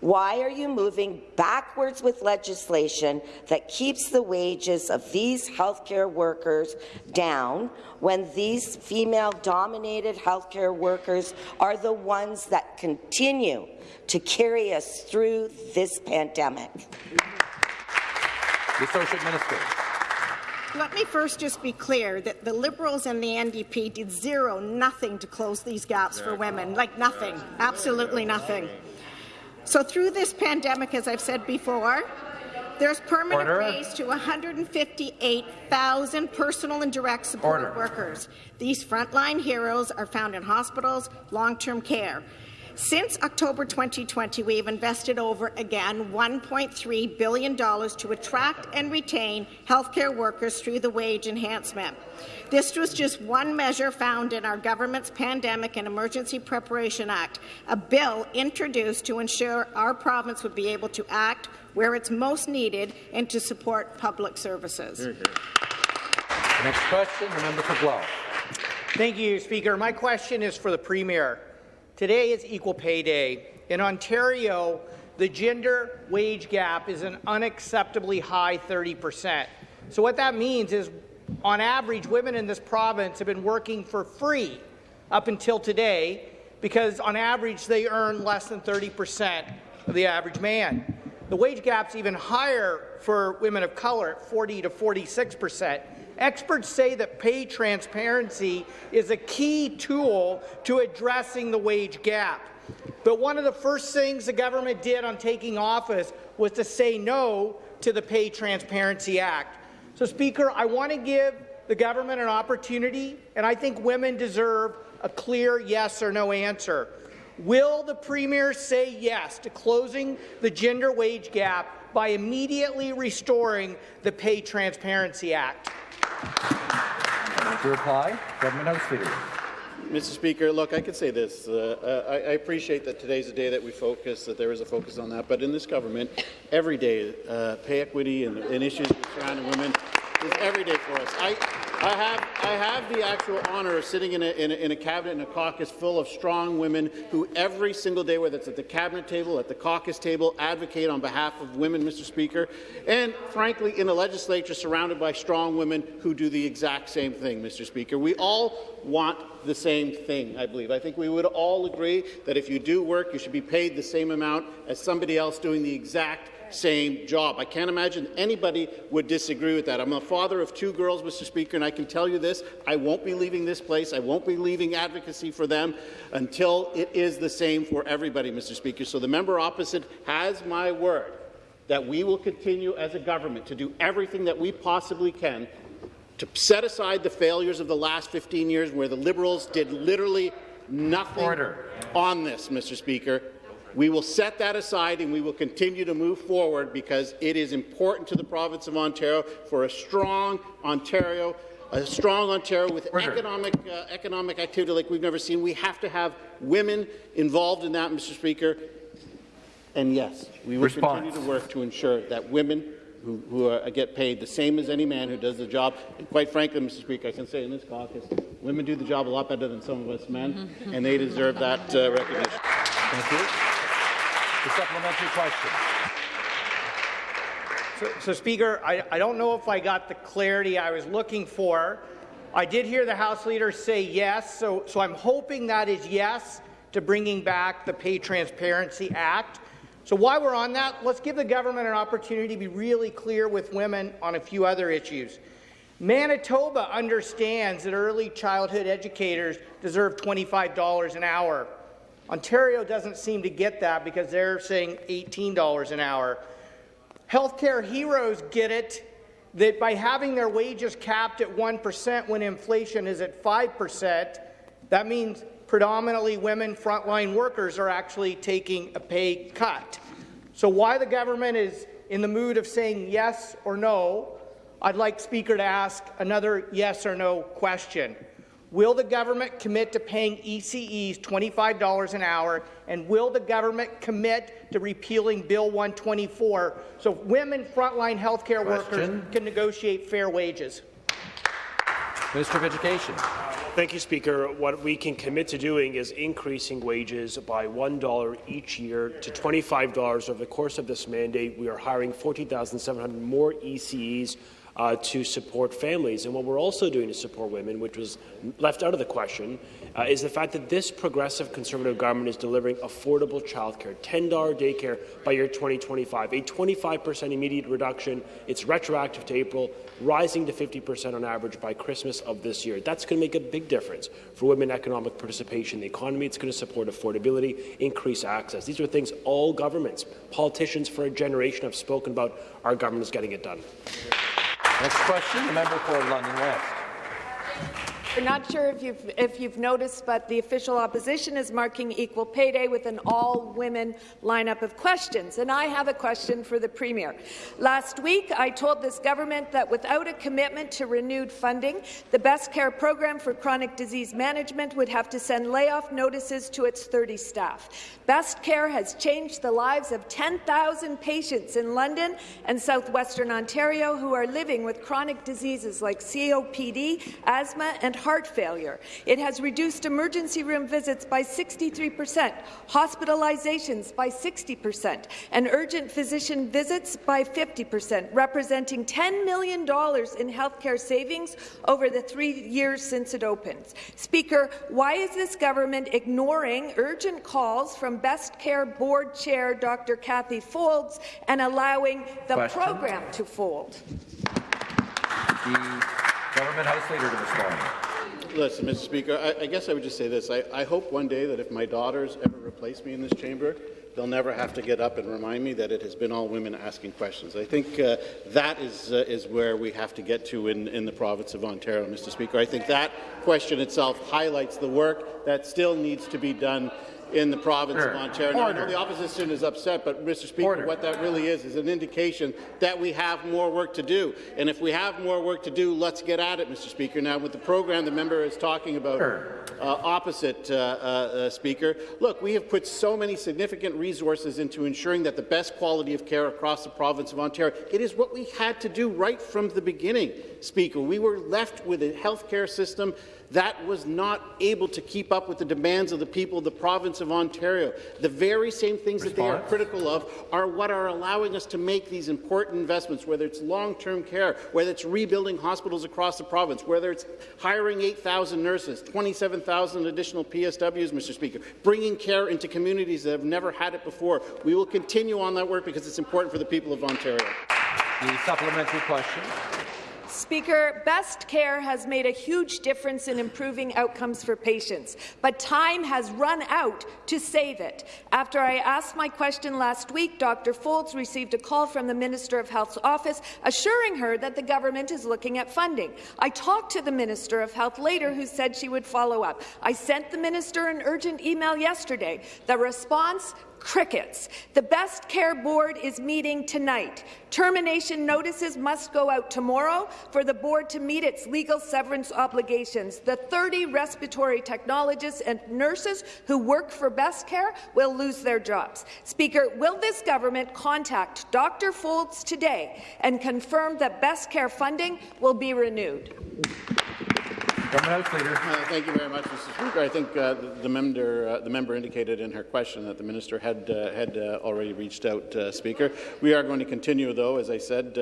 Why are you moving backwards with legislation that keeps the wages of these healthcare workers down when these female-dominated healthcare workers are the ones that continue to carry us through this pandemic? The Associate Minister. Let me first just be clear that the Liberals and the NDP did zero, nothing to close these gaps for women, like nothing, absolutely nothing. So through this pandemic, as I've said before, there's permanent Order. raise to 158,000 personal and direct support workers. These frontline heroes are found in hospitals, long-term care. Since October 2020, we have invested over, again, $1.3 billion to attract and retain healthcare workers through the wage enhancement. This was just one measure found in our government's Pandemic and Emergency Preparation Act, a bill introduced to ensure our province would be able to act where it's most needed and to support public services. Next question, the member for Guelph. Thank you, Speaker. My question is for the Premier. Today is Equal Pay Day. In Ontario, the gender wage gap is an unacceptably high 30 percent. So what that means is, on average, women in this province have been working for free up until today because, on average, they earn less than 30 percent of the average man. The wage gap's even higher for women of color at 40 to 46 percent. Experts say that pay transparency is a key tool to addressing the wage gap. But one of the first things the government did on taking office was to say no to the Pay Transparency Act. So, Speaker, I want to give the government an opportunity, and I think women deserve a clear yes or no answer. Will the Premier say yes to closing the gender wage gap by immediately restoring the Pay Transparency Act? To reply, Government House Leader. Mr. Speaker, look, I could say this. Uh, I, I appreciate that today's a day that we focus, that there is a focus on that. But in this government, every day, uh, pay equity and, and issues surrounding women is every day for us. I, I have, I have the actual honour of sitting in a, in, a, in a cabinet a caucus full of strong women who every single day, whether it's at the cabinet table, at the caucus table, advocate on behalf of women, Mr. Speaker, and frankly, in a legislature surrounded by strong women who do the exact same thing, Mr. Speaker. We all want the same thing, I believe. I think we would all agree that if you do work, you should be paid the same amount as somebody else doing the exact same job. I can't imagine anybody would disagree with that. I'm a father of two girls, Mr. Speaker, and I can tell you this, I won't be leaving this place. I won't be leaving advocacy for them until it is the same for everybody, Mr. Speaker. So the member opposite has my word that we will continue as a government to do everything that we possibly can to set aside the failures of the last 15 years where the Liberals did literally nothing Order. on this, Mr. Speaker. We will set that aside and we will continue to move forward because it is important to the province of Ontario for a strong Ontario, a strong Ontario with Order. economic, uh, economic activity like we've never seen. We have to have women involved in that, Mr. Speaker. And yes, we will Response. continue to work to ensure that women who, who are, get paid the same as any man who does the job. And quite frankly, Mr. Speaker, I can say in this caucus, women do the job a lot better than some of us men, and they deserve that uh, recognition. Thank you. The supplementary question. So, so Speaker, I, I don't know if I got the clarity I was looking for. I did hear the House Leader say yes, so, so I'm hoping that is yes to bringing back the Pay Transparency Act. So while we're on that, let's give the government an opportunity to be really clear with women on a few other issues. Manitoba understands that early childhood educators deserve $25 an hour. Ontario doesn't seem to get that because they're saying $18 an hour. Healthcare heroes get it that by having their wages capped at 1% when inflation is at 5%, that means predominantly women frontline workers are actually taking a pay cut. So why the government is in the mood of saying yes or no, I'd like Speaker to ask another yes or no question. Will the government commit to paying ECEs $25 an hour, and will the government commit to repealing Bill 124 so women frontline healthcare workers can negotiate fair wages? Minister of Education. Thank you, Speaker. What we can commit to doing is increasing wages by $1 each year to $25 over the course of this mandate. We are hiring 14,700 more ECEs uh, to support families. And what we're also doing to support women, which was left out of the question, uh, is the fact that this progressive Conservative government is delivering affordable childcare, $10 daycare by year 2025, a 25% immediate reduction. It's retroactive to April, rising to 50% on average by Christmas of this year. That's going to make a big difference for women economic participation in the economy. It's going to support affordability, increase access. These are things all governments, politicians for a generation have spoken about. Our government is getting it done. Next question, the member for London West. We're not sure if you've, if you've noticed, but the official opposition is marking Equal Pay Day with an all-women lineup of questions. And I have a question for the Premier. Last week, I told this government that without a commitment to renewed funding, the Best Care program for chronic disease management would have to send layoff notices to its 30 staff. Best Care has changed the lives of 10,000 patients in London and southwestern Ontario who are living with chronic diseases like COPD, asthma and heart failure. It has reduced emergency room visits by 63 percent, hospitalizations by 60 percent, and urgent physician visits by 50 percent, representing $10 million in healthcare savings over the three years since it opened. Speaker, why is this government ignoring urgent calls from Best Care Board Chair Dr. Cathy Faulds and allowing the Question. program to fold? The government House Leader to respond. Listen, Mr. Speaker, I, I guess I would just say this. I, I hope one day that if my daughters ever replace me in this chamber, they'll never have to get up and remind me that it has been all women asking questions. I think uh, that is, uh, is where we have to get to in, in the province of Ontario, Mr. Speaker. I think that question itself highlights the work that still needs to be done in the province of Ontario. Now, I know the opposition is upset, but Mr. Speaker, Order. what that really is is an indication that we have more work to do. And if we have more work to do, let's get at it, Mr. Speaker. Now, with the program the member is talking about, uh, opposite, uh, uh, uh, Speaker. Look, we have put so many significant resources into ensuring that the best quality of care across the province of Ontario. It is what we had to do right from the beginning, Speaker. We were left with a health care system that was not able to keep up with the demands of the people of the province of Ontario. The very same things that they are critical of are what are allowing us to make these important investments, whether it's long-term care, whether it's rebuilding hospitals across the province, whether it's hiring 8,000 nurses, 27,000 additional PSWs, Mr. Speaker, bringing care into communities that have never had it before. We will continue on that work because it's important for the people of Ontario. The supplementary question. Speaker, Best Care has made a huge difference in improving outcomes for patients, but time has run out to save it. After I asked my question last week, Dr. Faulds received a call from the Minister of Health's office assuring her that the government is looking at funding. I talked to the Minister of Health later who said she would follow up. I sent the minister an urgent email yesterday. The response crickets. The Best Care Board is meeting tonight. Termination notices must go out tomorrow for the board to meet its legal severance obligations. The 30 respiratory technologists and nurses who work for Best Care will lose their jobs. Speaker, will this government contact Dr. Faulds today and confirm that Best Care funding will be renewed? Government Leader. Uh, Thank you very much, Mr. Speaker. I think uh, the, the member uh, the member indicated in her question that the minister had uh, had uh, already reached out. Uh, speaker, we are going to continue, though, as I said.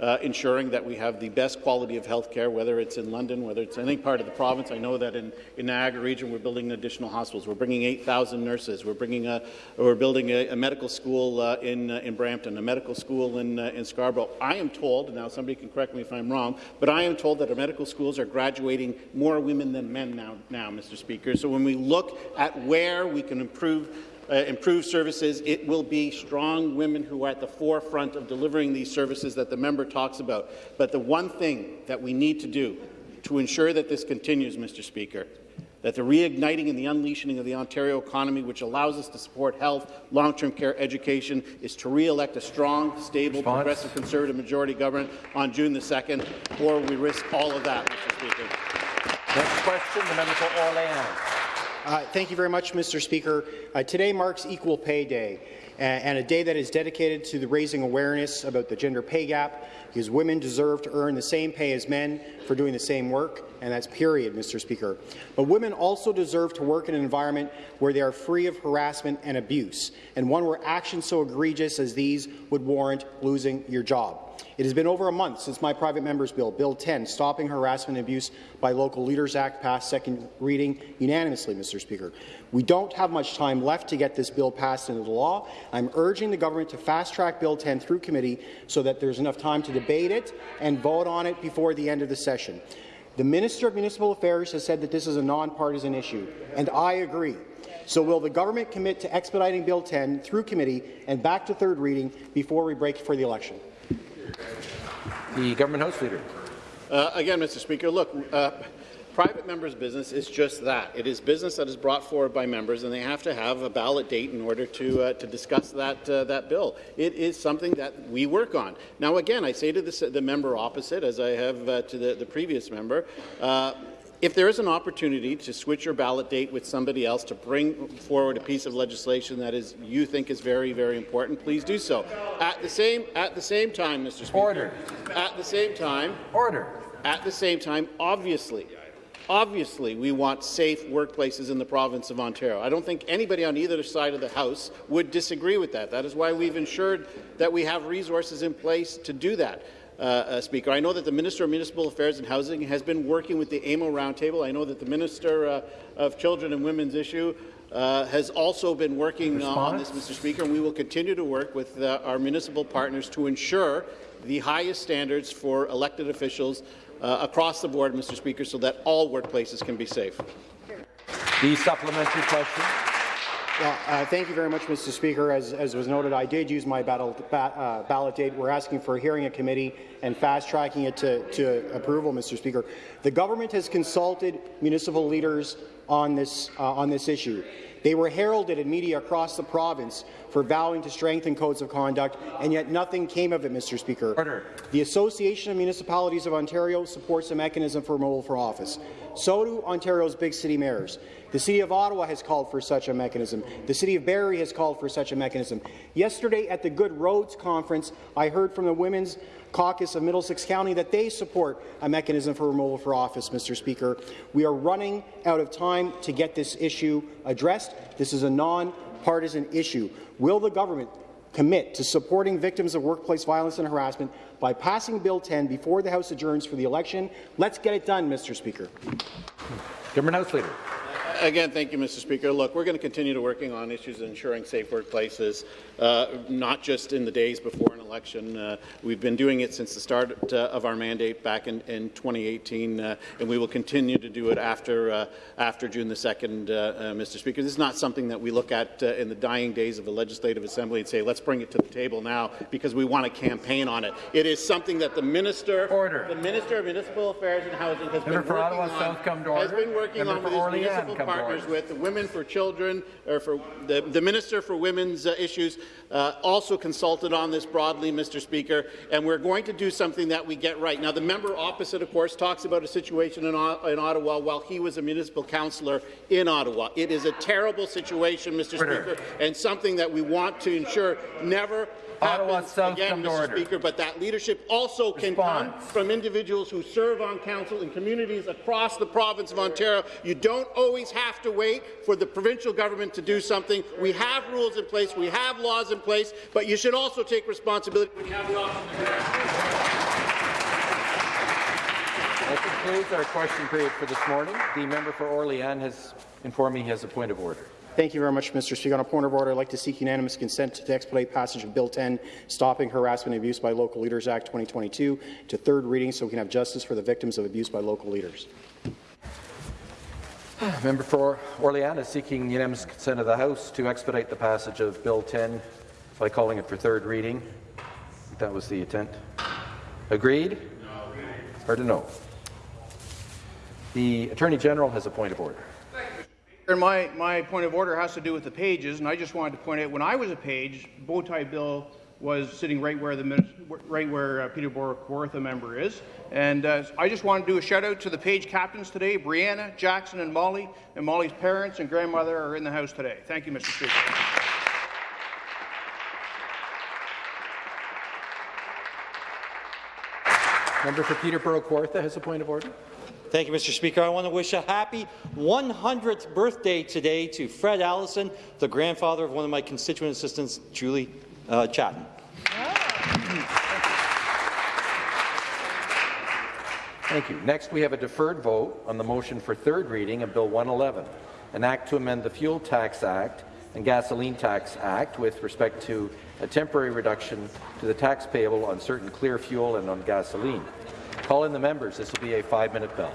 Uh, ensuring that we have the best quality of health care, whether it's in London, whether it's any part of the province. I know that in, in Niagara region we're building additional hospitals. We're bringing 8,000 nurses. We're bringing a, we're building a, a medical school uh, in uh, in Brampton, a medical school in uh, in Scarborough. I am told, now somebody can correct me if I'm wrong, but I am told that our medical schools are graduating more women than men now, now, Mr. Speaker. So when we look at where we can improve uh, improve services, it will be strong women who are at the forefront of delivering these services that the member talks about. But the one thing that we need to do to ensure that this continues, Mr. Speaker, that the reigniting and the unleashing of the Ontario economy, which allows us to support health, long-term care, education, is to re-elect a strong, stable, Response? progressive Conservative majority government on June the 2nd, or we risk all of that, Mr. Speaker. Next question, the member for Orleans. Uh, thank you very much, Mr. Speaker. Uh, today marks Equal Pay Day, and a day that is dedicated to the raising awareness about the gender pay gap, because women deserve to earn the same pay as men for doing the same work, and that's period, Mr. Speaker. But women also deserve to work in an environment where they are free of harassment and abuse, and one where actions so egregious as these would warrant losing your job. It has been over a month since my private member's bill, Bill 10, Stopping Harassment and Abuse by Local Leaders Act, passed second reading unanimously, Mr. Speaker. We don't have much time left to get this bill passed into the law. I'm urging the government to fast-track Bill 10 through committee so that there's enough time to debate it and vote on it before the end of the session. The Minister of Municipal Affairs has said that this is a nonpartisan issue, and I agree. So will the government commit to expediting Bill 10 through committee and back to third reading before we break for the election? The Government House Leader. Uh, again, Mr. Speaker, look, uh, private members' business is just that. It is business that is brought forward by members, and they have to have a ballot date in order to uh, to discuss that uh, that bill. It is something that we work on. Now, again, I say to the, the member opposite, as I have uh, to the, the previous member, uh, if there is an opportunity to switch your ballot date with somebody else to bring forward a piece of legislation that is you think is very, very important, please do so. At the same at the same time, Mr. Speaker. Order. At the same time. Order. At the same time, obviously, obviously, we want safe workplaces in the province of Ontario. I don't think anybody on either side of the House would disagree with that. That is why we've ensured that we have resources in place to do that. Uh, uh, Speaker. I know that the Minister of Municipal Affairs and Housing has been working with the AMO Roundtable. I know that the Minister uh, of Children and Women's Issue uh, has also been working on this, Mr. Speaker, and we will continue to work with uh, our municipal partners to ensure the highest standards for elected officials across the board, Mr. Speaker, so that all workplaces can be safe. The supplementary question. Well, uh, thank you very much, Mr. Speaker. As, as was noted, I did use my battle, ba uh, ballot date. We're asking for a hearing in committee and fast-tracking it to, to, approval, Mr. Speaker. The government has consulted municipal leaders on this, uh, on this issue. They were heralded in media across the province for vowing to strengthen codes of conduct, and yet nothing came of it, Mr. Speaker. Order. The Association of Municipalities of Ontario supports a mechanism for removal for office. So do Ontario's big city mayors. The City of Ottawa has called for such a mechanism. The City of Barrie has called for such a mechanism. Yesterday at the Good Roads Conference, I heard from the Women's Caucus of Middlesex County that they support a mechanism for removal for office, Mr. Speaker. We are running out of time to get this issue addressed. This is a non-partisan issue. Will the government commit to supporting victims of workplace violence and harassment by passing Bill 10 before the House adjourns for the election? Let's get it done, Mr. Speaker. Government House Leader. Again, thank you, Mr. Speaker. Look, we're going to continue to working on issues of ensuring safe workplaces, uh, not just in the days before an election. Uh, we've been doing it since the start uh, of our mandate back in, in 2018, uh, and we will continue to do it after uh, after June the 2nd, uh, Mr. Speaker. This is not something that we look at in the dying days of the Legislative Assembly and say, let's bring it to the table now because we want to campaign on it. It is something that the Minister, order. the Minister of Municipal Affairs and Housing has Member been working Ottawa on. South come to order. Has been working Member on with his municipal partners with the Women for Children, or for the, the Minister for Women's uh, Issues, uh, also consulted on this broadly, Mr. Speaker, and we're going to do something that we get right. Now, the member opposite, of course, talks about a situation in, in Ottawa while he was a municipal councillor in Ottawa. It is a terrible situation, Mr. Order. Speaker, and something that we want to ensure never Ottawa happens again, Mr. order. Speaker, but that leadership also can come from individuals who serve on council in communities across the province of Ontario. You don't always have to wait for the provincial government to do something. We have rules in place, we have laws in place, but you should also take responsibility when you have the. That concludes our question period for this morning. The member for Orleans has informed me he has a point of order. Thank you very much, Mr. Speaker. On a point of order, I'd like to seek unanimous consent to expedite passage of Bill 10, Stopping Harassment and Abuse by Local Leaders Act 2022, to third reading so we can have justice for the victims of abuse by local leaders. Member for Orleans is seeking unanimous consent of the House to expedite the passage of Bill 10 by calling it for third reading. That was the intent. Agreed? Heard a no. The Attorney General has a point of order. And my, my point of order has to do with the pages, and I just wanted to point out, when I was a page, bow tie bill was sitting right where the minis- right where uh, Peterborough Kawartha member is. And uh, I just want to do a shout out to the page captains today, Brianna, Jackson, and Molly. And Molly's parents and grandmother are in the house today. Thank you, Mr. Speaker. Member for Peterborough Kawartha has a point of order. Thank you, Mr. Speaker. I want to wish a happy 100th birthday today to Fred Allison, the grandfather of one of my constituent assistants, Julie uh. Thank you. Next, we have a deferred vote on the motion for third reading of Bill 111, an act to amend the Fuel Tax Act and Gasoline Tax Act with respect to a temporary reduction to the tax payable on certain clear fuel and on gasoline. Call in the members. This will be a five-minute bell.